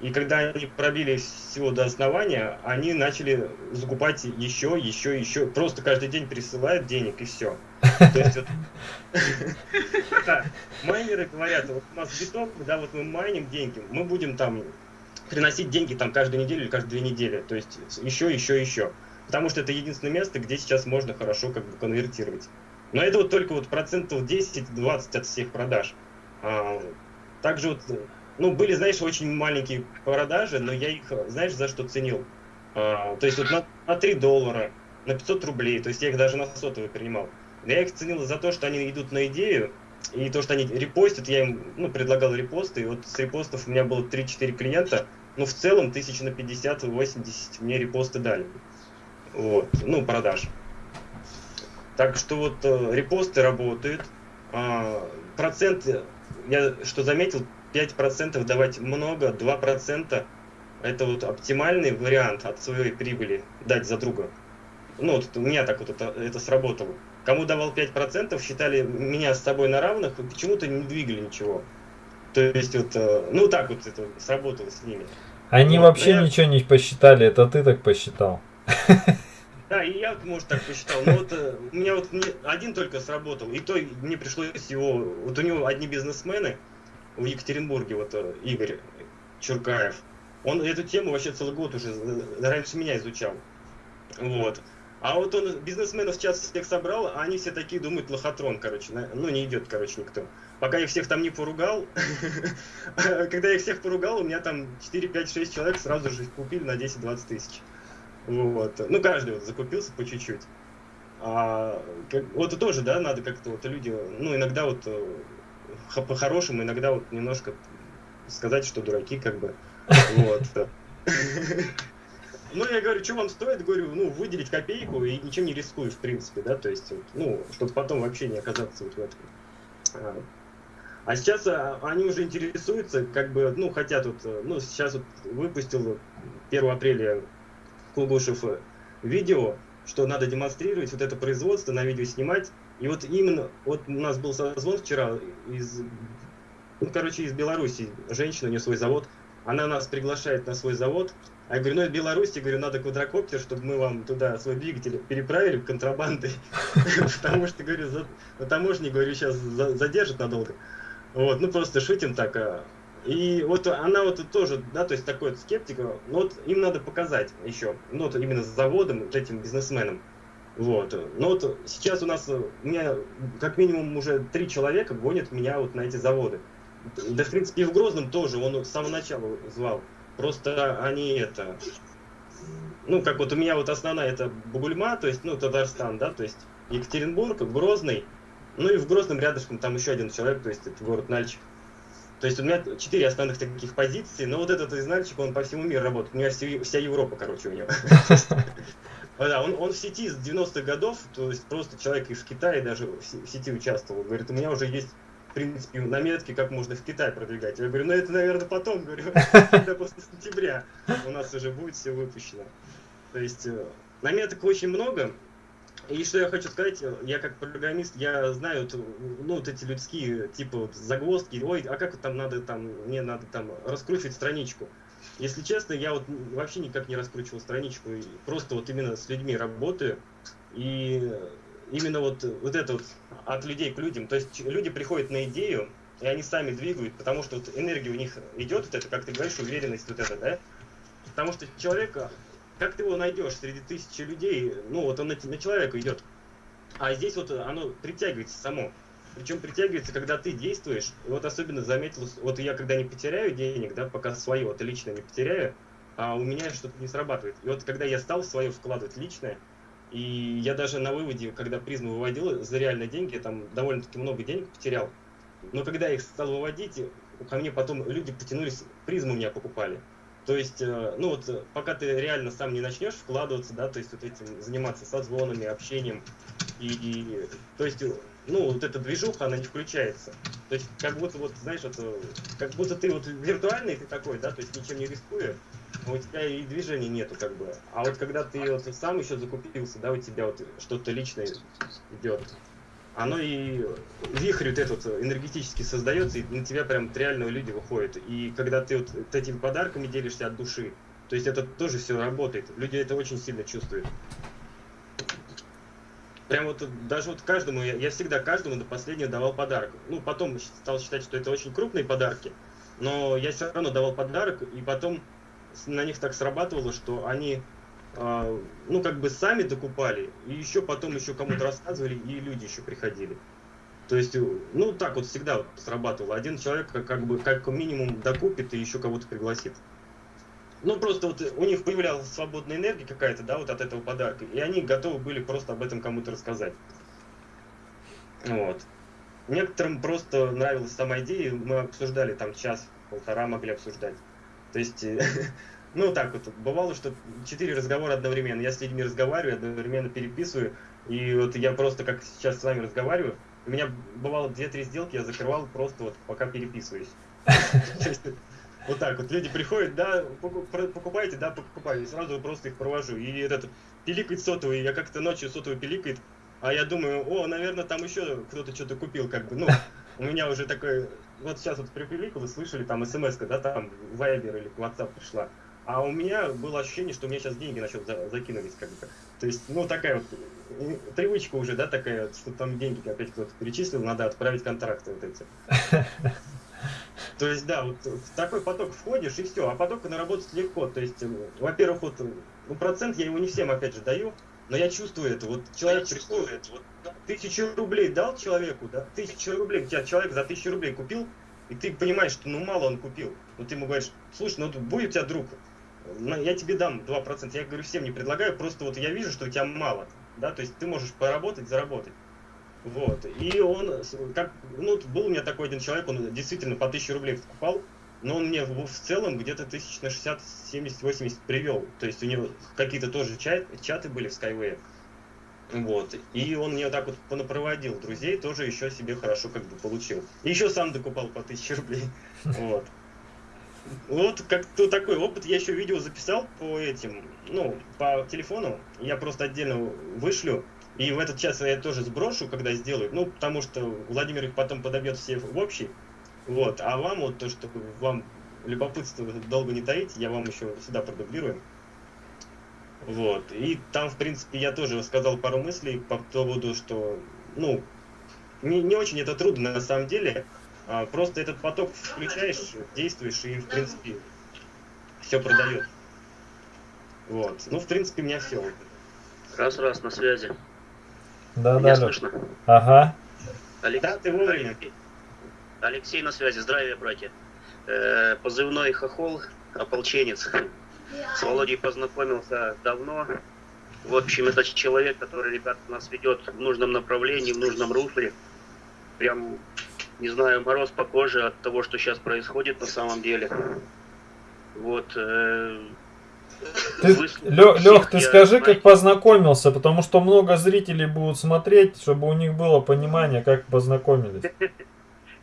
И когда они пробили всего до основания, они начали закупать еще, еще, еще. Просто каждый день присылают денег и все. То есть вот... Майнеры говорят, вот у нас биток, да, вот мы майним деньги, мы будем там приносить деньги там каждую неделю или каждые две недели. То есть еще, еще, еще. Потому что это единственное место, где сейчас можно хорошо как бы конвертировать. Но это вот только вот процентов 10-20 от всех продаж. А, также вот, ну, были, знаешь, очень маленькие продажи, но я их, знаешь, за что ценил? А, то есть вот на, на 3 доллара, на 500 рублей, то есть я их даже на сотовый принимал. Я их ценил за то, что они идут на идею, и то, что они репостят, я им ну, предлагал репосты, и вот с репостов у меня было 3-4 клиента, ну, в целом, тысяч на 50-80 мне репосты дали. Вот, ну, продаж. Так что вот э, репосты работают. А, процент, я что заметил, 5% давать много, 2% это вот оптимальный вариант от своей прибыли дать за друга. Ну, вот у меня так вот это, это сработало. Кому давал 5%, считали меня с собой на равных, и почему-то не двигали ничего. То есть вот, э, ну так вот это сработало с ними. Они Вот, вообще я- ничего не посчитали, это ты так посчитал. Да, и я, может, так посчитал. Но вот э, у меня вот один только сработал, и то мне пришлось его... Вот у него одни бизнесмены в Екатеринбурге, вот э, Игорь Чуркаев, он эту тему вообще целый год уже э, раньше меня изучал. Вот. А вот он бизнесменов сейчас всех собрал, а они все такие думают, лохотрон, короче, на- ну не идет, короче, никто. Пока я всех там не поругал, когда я всех поругал, у меня там 4, 5, 6 человек сразу же купили на 10-20 тысяч. Вот. Ну, каждый вот закупился по чуть-чуть. А, как- вот тоже, да, надо как-то вот люди, ну, иногда вот э, по-хорошему, иногда вот немножко сказать, что дураки, как бы. Вот. Ну, я говорю, что вам стоит, говорю, ну, выделить копейку и ничем не рискую, в принципе, да, то есть, ну, чтобы потом вообще не оказаться вот в этом. А, А сейчас а, они уже интересуются, как бы, ну, хотят вот, ну, сейчас вот выпустил 1 апреля Кугушев э, видео, что надо демонстрировать вот это производство, на видео снимать. И вот именно, вот у нас был созвон вчера из, ну, короче, из Беларуси, женщина, у нее свой завод, она нас приглашает на свой завод, а я говорю, ну, это Беларусь, я говорю, надо квадрокоптер, чтобы мы вам туда свой двигатель переправили контрабандой, потому что, говорю, на таможне, говорю, сейчас задержат надолго. Вот, ну, просто шутим так. а. И вот она вот тоже, да, то есть такой вот скептик, но вот им надо показать еще, ну, вот именно с заводом, этим бизнесменам. Вот. Но вот сейчас у нас, э, у меня как минимум уже три человека гонят меня вот на эти заводы. Да, в принципе, и в Грозном тоже, он с самого начала звал. Просто они это... Ну, как вот у меня вот основная это Бугульма, то есть, ну, Татарстан, да, то есть Екатеринбург, Грозный, ну и в Грозном рядышком там еще один человек, то есть это город Нальчик. То есть у меня четыре основных таких позиций, но вот этот из Нальчика, он по всему миру работает. У меня вся Европа, короче, у него. Да, он, он в сети с 90-х годов, то есть просто человек из Китая даже в се- в сети участвовал. Говорит, у меня уже есть, в принципе, наметки, как можно в Китай продвигать. Я говорю, ну это, наверное, потом, говорю, когда после сентября у нас уже будет все выпущено. То есть э, наметок очень много. И что я хочу сказать, э, я как программист, я знаю, ну, вот эти людские, типа, загвоздки, ой, а как там надо, там, мне надо там раскручивать страничку. Если честно, я вот вообще никак не раскручивал страничку, просто вот именно с людьми работаю, и именно вот, вот это вот от людей к людям, то есть люди приходят на идею, и они сами двигают, потому что вот энергия у них идет, вот это, как ты говоришь, уверенность вот эта, да? Потому что человека, как ты его найдешь среди тысячи людей, ну вот он на, на человека идет. А здесь вот оно притягивается само. Причем притягивается, когда ты действуешь. И вот особенно заметил, вот я когда не потеряю денег, да, пока свое, вот лично не потеряю, а у меня что-то не срабатывает. И вот когда я стал свое вкладывать личное, и я даже на выводе, когда призму выводил за реальные деньги, я там довольно-таки много денег потерял. Но когда я их стал выводить, ко мне потом люди потянулись, призму меня покупали. То есть, э, ну вот, э, пока ты реально сам не начнешь вкладываться, да, то есть вот этим заниматься созвонами, общением, и, и, то есть, ну, вот эта движуха, она не включается. То есть, как будто, вот, знаешь, вот, э, как будто ты вот виртуальный ты такой, да, то есть ничем не рискуя, но у тебя и движения нету, как бы. А вот когда ты вот сам еще закупился, да, у тебя вот что-то личное идет, оно и вихрь вот этот энергетически создается, и на тебя прям вот реально люди выходят. И когда ты вот этими подарками делишься от души, то есть это тоже все работает. Люди это очень сильно чувствуют. Прям вот даже вот каждому, я, я всегда каждому до последнего давал подарок. Ну, потом стал считать, что это очень крупные подарки, но я все равно давал подарок, и потом на них так срабатывало, что они, а, ну, как бы сами докупали, и еще потом еще кому-то рассказывали, и люди еще приходили. То есть, э, ну, так вот всегда срабатывало. Один человек как, как бы как минимум докупит и еще кого-то пригласит. Ну, просто вот у них появлялась свободная энергия какая-то, да, вот от этого подарка, и они готовы были просто об этом кому-то рассказать. Вот. Некоторым просто нравилась сама идея, мы обсуждали там час-полтора могли обсуждать. То есть, э, ну так вот, бывало, что четыре разговора одновременно. Я с людьми разговариваю, одновременно переписываю, и вот я просто как сейчас с вами разговариваю, у меня бывало две-три сделки, я закрывал просто вот пока переписываюсь. Вот так вот, люди приходят, да, покупаете, да, покупаю, и сразу просто их провожу. И этот пиликает сотовый, я как-то ночью сотовый пиликает, а я думаю, о, наверное, там еще кто-то что-то купил, как бы, ну, у меня уже такой, вот сейчас вот припиликал, вы слышали, там смс да, там Viber или WhatsApp пришла. А у меня было ощущение, что у меня сейчас деньги на счет за, закинулись, как бы. То есть, ну, такая вот привычка уже, да, такая, что там деньги опять кто-то перечислил, надо отправить контракты вот эти. То есть, да, вот в такой поток входишь и все, а поток наработать легко. То есть, во-первых, вот, ну, процент я его не всем, опять же, даю, но я чувствую это. Вот человек приходит, вот, тысячу рублей дал человеку, да, тысячу рублей, тебя человек за тысячу рублей купил, и ты понимаешь, что ну мало он купил. Но ты ему говоришь, слушай, ну будет у тебя друг, я тебе дам 2%. Я говорю, всем не предлагаю, просто вот я вижу, что у тебя мало. Да, то есть ты можешь поработать, заработать. Вот. И он, как, ну, был у меня такой один человек, он действительно по 1000 рублей покупал, но он мне в, целом где-то тысяч на 60, 70, 80 привел. То есть у него какие-то тоже чат, чаты были в Skyway. Вот. И он мне так вот понапроводил друзей, тоже еще себе хорошо как бы получил. И еще сам докупал по 1000 рублей. Вот. Вот как-то такой опыт. Я еще видео записал по этим, ну, по телефону. Я просто отдельно вышлю. И в этот час я тоже сброшу, когда сделаю. Ну, потому что Владимир их потом подобьет все в общий. Вот. А вам вот то, что вам любопытство долго не таить, я вам еще сюда продублирую. Вот. И там, в принципе, я тоже сказал пару мыслей по поводу, что, ну, не, не очень это трудно на самом деле. А, просто этот поток включаешь, действуешь и, в принципе, все продает. Вот. Ну, в принципе, у меня все. Раз, раз, на связи. Да, Меня да, слышно? Ага. Алексей, Да, ты вовремя. Алексей, на связи. Здравия, братья. Э, позывной Хохол, ополченец. С Володей познакомился давно. В общем, это человек, который, ребят, нас ведет в нужном направлении, в нужном русле. Прям, не знаю, мороз по коже от того, что сейчас происходит на самом деле. Вот. э, Ты, всех, Лёх, ты скажи, как познакомился, потому что много зрителей будут смотреть, чтобы у них было понимание, как познакомились.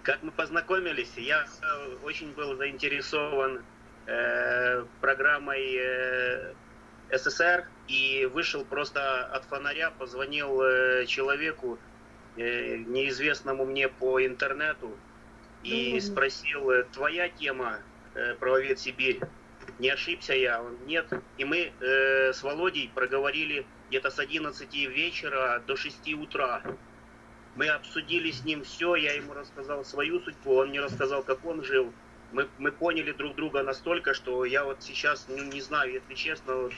Как мы познакомились, я э, очень был заинтересован э, программой э, СССР и вышел просто от фонаря, позвонил э, человеку, э, неизвестному мне по интернету, и спросил, э, твоя тема э, правовед Сибирь, не ошибся я, он нет. И мы э, с Володей проговорили где-то с 11 вечера до 6 утра. Мы обсудили с ним все, я ему рассказал свою судьбу, он мне рассказал, как он жил. Мы, мы поняли друг друга настолько, что я вот сейчас, ну, не знаю, если честно, вот,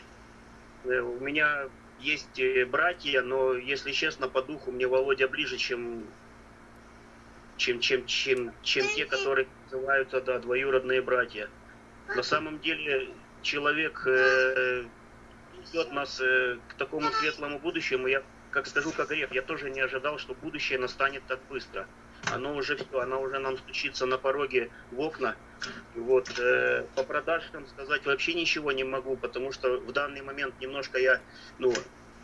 э, у меня есть э, братья, но, если честно, по духу мне Володя ближе, чем, чем, чем, чем, чем те, которые называются, да, двоюродные братья. На самом деле, человек э, ведет нас э, к такому светлому будущему. Я, как скажу, как грех, я тоже не ожидал, что будущее настанет так быстро. Оно уже все, оно уже нам стучится на пороге в окна. Вот, э, по продажам сказать вообще ничего не могу, потому что в данный момент немножко я, ну,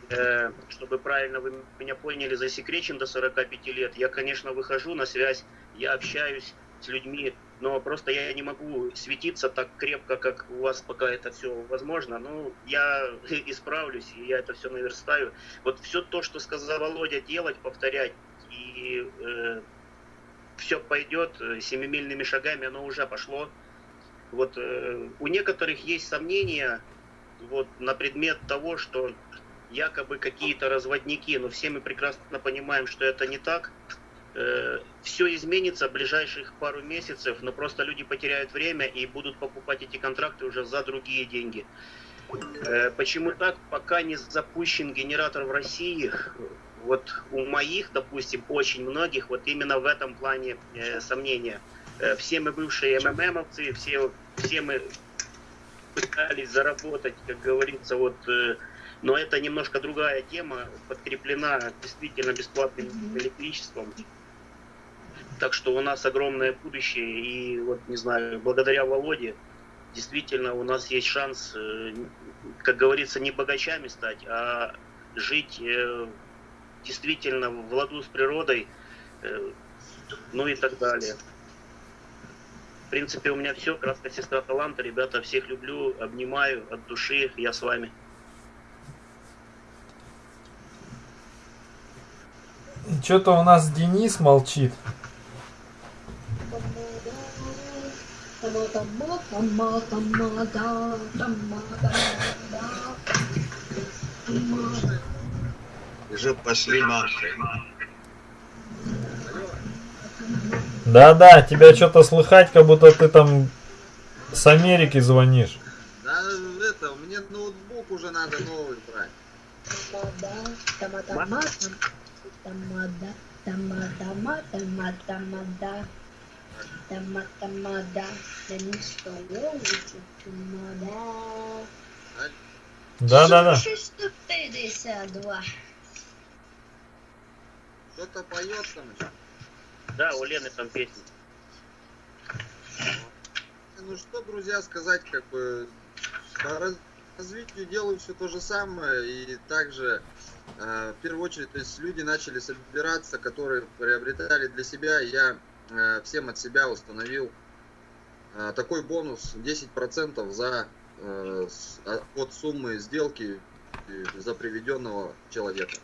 э, чтобы правильно вы меня поняли, засекречен до 45 лет. Я, конечно, выхожу на связь, я общаюсь с людьми, но просто я не могу светиться так крепко, как у вас пока это все возможно. Ну, я исправлюсь, и я это все наверстаю. Вот все то, что сказал Володя, делать, повторять, и э, все пойдет э, семимильными шагами, оно уже пошло. Вот э, у некоторых есть сомнения вот, на предмет того, что якобы какие-то разводники, но все мы прекрасно понимаем, что это не так. Все изменится в ближайших пару месяцев, но просто люди потеряют время и будут покупать эти контракты уже за другие деньги. Э, Почему так? Пока не запущен генератор в России, вот у моих, допустим, очень многих, вот именно в этом плане э, сомнения. Э, Все мы бывшие МММовцы, все, все мы пытались заработать, как говорится, вот, э, но это немножко другая тема, подкреплена действительно бесплатным электричеством. Так что у нас огромное будущее, и вот, не знаю, благодаря Володе, действительно у нас есть шанс, э, как говорится, не богачами стать, а жить э, действительно в ладу с природой, э, ну и так далее. В принципе, у меня все. Краска сестра таланта. Ребята, всех люблю, обнимаю от души. Я с вами. Что-то у нас Денис молчит. Уже пошли нахуй. Да-да, тебя что-то слыхать, как будто ты там с Америки звонишь. Да, это, мне ноутбук уже надо новый брать. Да-да-да. 652. Кто-то поет там еще. Да, у Лены там песня. Ну что, друзья, сказать, как бы по раз- развитию делаю все то же самое, и также э, в первую очередь, то есть люди начали собираться, которые приобретали для себя, и я э, всем от себя установил э, такой бонус 10% за э, а- от суммы сделки э, за приведенного человека.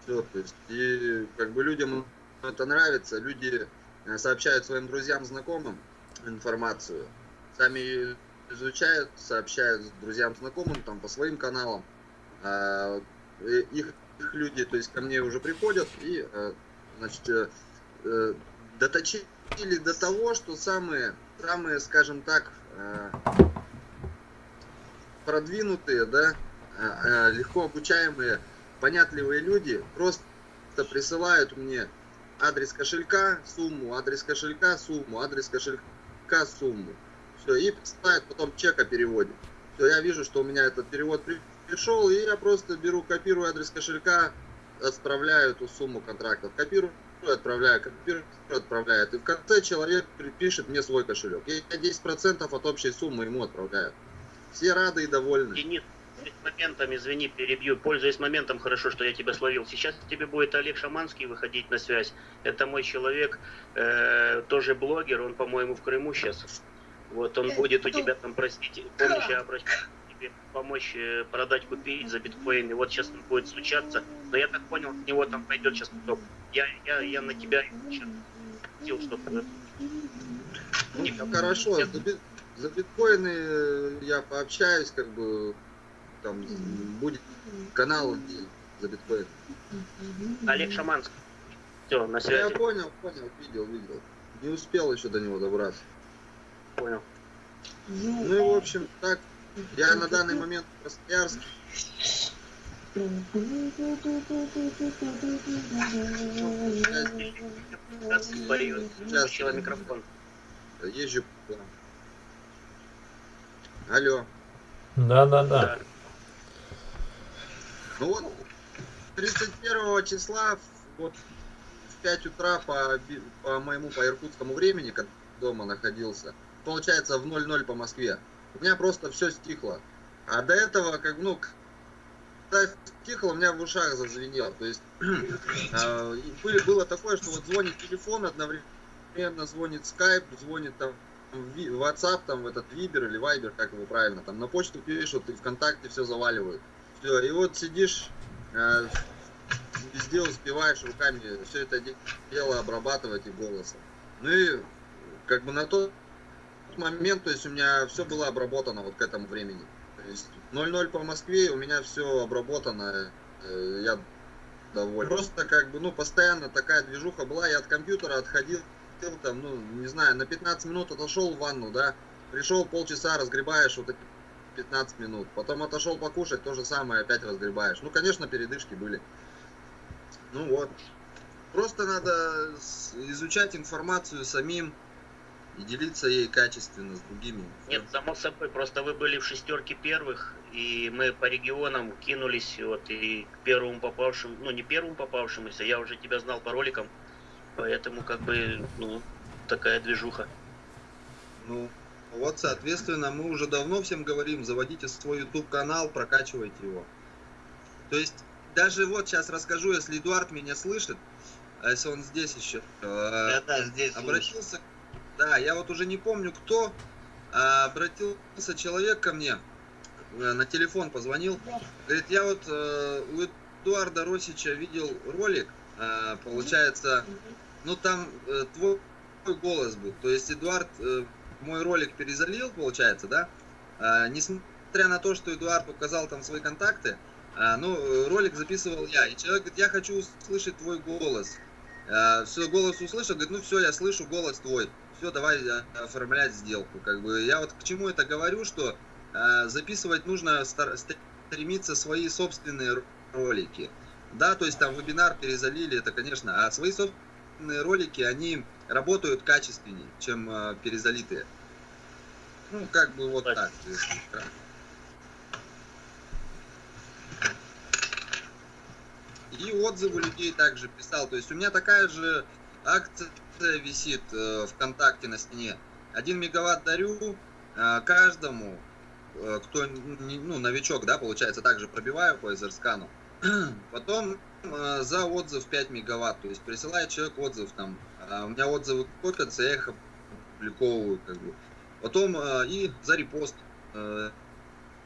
Все, то есть, и как бы людям это нравится, люди э, сообщают своим друзьям, знакомым информацию, сами изучают, сообщают друзьям, знакомым, там, по своим каналам. А, их, их люди, то есть, ко мне уже приходят и, э, значит, э, э, доточили до того, что самые, самые, скажем так, э, продвинутые, да, э, э, легко обучаемые, понятливые люди просто присылают мне адрес кошелька, сумму, адрес кошелька, сумму, адрес кошелька, сумму. Все, и присылают потом чек о переводе. Все, я вижу, что у меня этот перевод при- пришел, и я просто беру, копирую адрес кошелька, отправляю эту сумму контрактов. Копирую, отправляю, копирую, отправляю. И в конце человек пишет мне свой кошелек. Я 10% от общей суммы ему отправляю. Все рады и довольны. Денис, моментом, извини, перебью. Пользуясь моментом, хорошо, что я тебя словил. Сейчас тебе будет Олег Шаманский выходить на связь. Это мой человек, э, тоже блогер, он, по-моему, в Крыму сейчас. Вот он будет у тебя там просить помощи, обращаться тебе помочь э, продать, купить за биткоины. Вот сейчас он будет случаться. Но я так понял, от него там пойдет сейчас поток. Я, я, я на тебя хотел что-то. Ну, хорошо, за, бит- за биткоины э, я пообщаюсь, как бы там будет канал за биткоин. Олег Шаманский. Все, на Я связи. понял, понял, видел, видел. Не успел еще до него добраться. Понял. Ну и в общем, так, я на данный момент в Красноярске. Сейчас. микрофон. Езжу. Алло. Да-да-да. Ну вот, 31 числа, вот в 5 утра по, по моему, по иркутскому времени, когда дома находился, получается в 00 по Москве, у меня просто все стихло. А до этого, как, ну, когда стихло, у меня в ушах зазвенело. То есть э, было такое, что вот звонит телефон, одновременно звонит Skype, звонит там WhatsApp, там этот Viber или Viber, как его правильно, там на почту пишут, и ВКонтакте все заваливают. Все, и вот сидишь, э, везде успеваешь руками все это де- дело обрабатывать и голосом. Ну и как бы на тот момент, то есть у меня все было обработано вот к этому времени. То есть 0-0 по Москве, у меня все обработано, э, я доволен. Просто как бы, ну, постоянно такая движуха была, я от компьютера отходил, там, ну, не знаю, на 15 минут отошел в ванну, да, пришел полчаса, разгребаешь вот эти 15 минут, потом отошел покушать, то же самое, опять разгребаешь. Ну, конечно, передышки были. Ну вот. Просто надо изучать информацию самим, и делиться ей качественно с другими. Нет, само собой, просто вы были в шестерке первых, и мы по регионам кинулись, вот, и к первому попавшему, ну, не первому попавшемуся, я уже тебя знал по роликам, поэтому, как бы, ну, такая движуха. Ну, вот, соответственно, мы уже давно всем говорим, заводите свой YouTube канал, прокачивайте его. То есть, даже вот сейчас расскажу, если Эдуард меня слышит, а если он здесь еще, Да, да, здесь слышу. Да, я вот уже не помню кто, а, обратился человек ко мне, э, на телефон позвонил, говорит, я вот э, у Эдуарда Росича видел ролик, э, получается, ну там твой голос был, то есть Эдуард мой ролик перезалил, получается, да, А, несмотря на то, что Эдуард указал там свои контакты, а, ну, ролик записывал я, и человек говорит, я хочу услышать твой голос. все, голос услышал, говорит, ну все, я слышу голос твой, все, давай э, оформлять сделку. Как бы я вот к чему это говорю, что э, записывать нужно стар- стремиться свои собственные ролики. Да, то есть там вебинар перезалили, это конечно, а свои собственные ролики, они работают качественнее, чем э, перезалитые. Ну, как бы вот так. если кратко. И отзывы людей также писал. То есть у меня такая же акция висит э, ВКонтакте на стене. Один мегаватт дарю э, каждому, э, кто ну, новичок, да, получается, также пробиваю по эзерскану. Потом за отзыв 5 мегаватт. То есть присылает человек отзыв там. а у меня отзывы копятся, я их опубликовываю как бы. Потом и за репост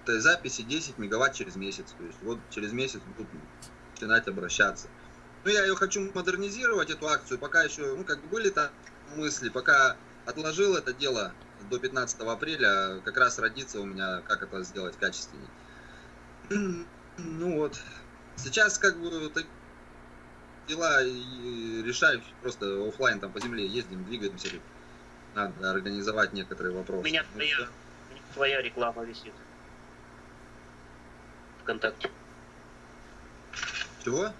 записи 10 мегаватт через месяц. То есть вот через месяц будут начинать обращаться. Ну, я ее хочу модернизировать, эту акцию, пока еще, ну, как бы были там мысли, пока отложил это дело до 15 апреля, как раз родится у меня, как это сделать качественнее. Ну вот, сейчас как бы так- дела решаю просто оффлайн там по земле ездим, двигаемся. Надо организовать некоторые У вопросы. меня Ну, твоя, у меня твоя реклама висит. Вконтакте. Чего?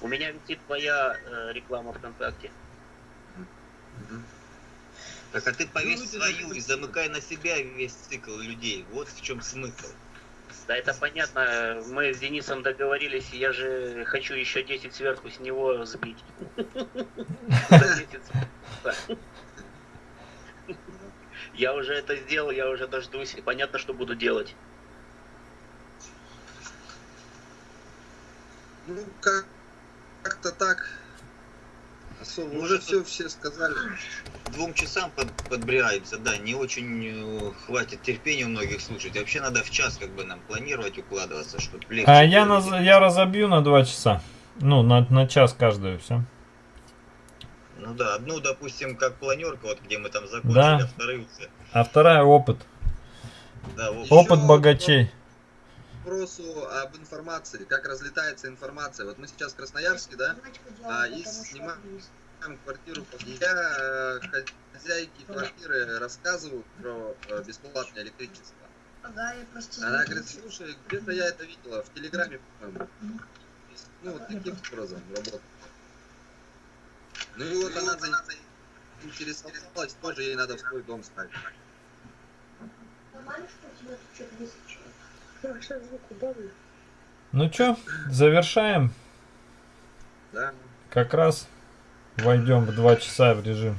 У меня висит твоя э, реклама ВКонтакте. Мгм. Так а ты повесь Ну, это свою и замыкай на себя весь цикл людей. Вот в чем смысл. Да, это понятно. Мы с Денисом договорились, и я же хочу еще 10 сверху с него сбить. Я уже это сделал, я уже дождусь, и понятно, что буду делать. Ну, как, как-то так. Особо, Ну, уже все, все сказали. Двум часам под, подбираемся, да, не очень э, хватит терпения у многих слушать. Вообще надо в час как бы нам планировать, укладываться, чтобы легче. А я, наз- я разобью на два часа. Ну, на, на час каждую, все. Ну да, одну, допустим, как планерка, вот где мы там закончили, Да. а вторую. А вторая опыт. Да, Опыт богачей. Вопросу об информации, как разлетается информация. Вот мы сейчас в Красноярске, да, а, и снимаем квартиру. Я э, хозяйке квартиры рассказываю про э, бесплатное электричество. Ага, я просто... Она говорит, слушай, где-то я это видела, в Телеграме, по-моему. Ну, вот таким образом работает. Ну и вот она заинтересовалась, тоже ей надо в свой дом ставить. Нормально, что у тебя тут что-то? Ну чё, завершаем. Да. Как раз войдем в два часа в режим.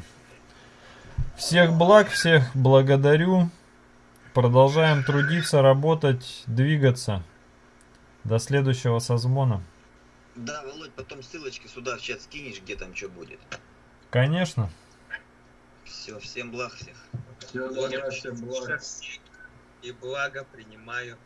Всех благ, всех благодарю. Продолжаем трудиться, работать, двигаться. До следующего созвона. Да, Володь, потом ссылочки сюда в чат скинешь, где там что будет. Конечно. Все, всем благ всех. Всего доброго, всем благ. И благо принимаю.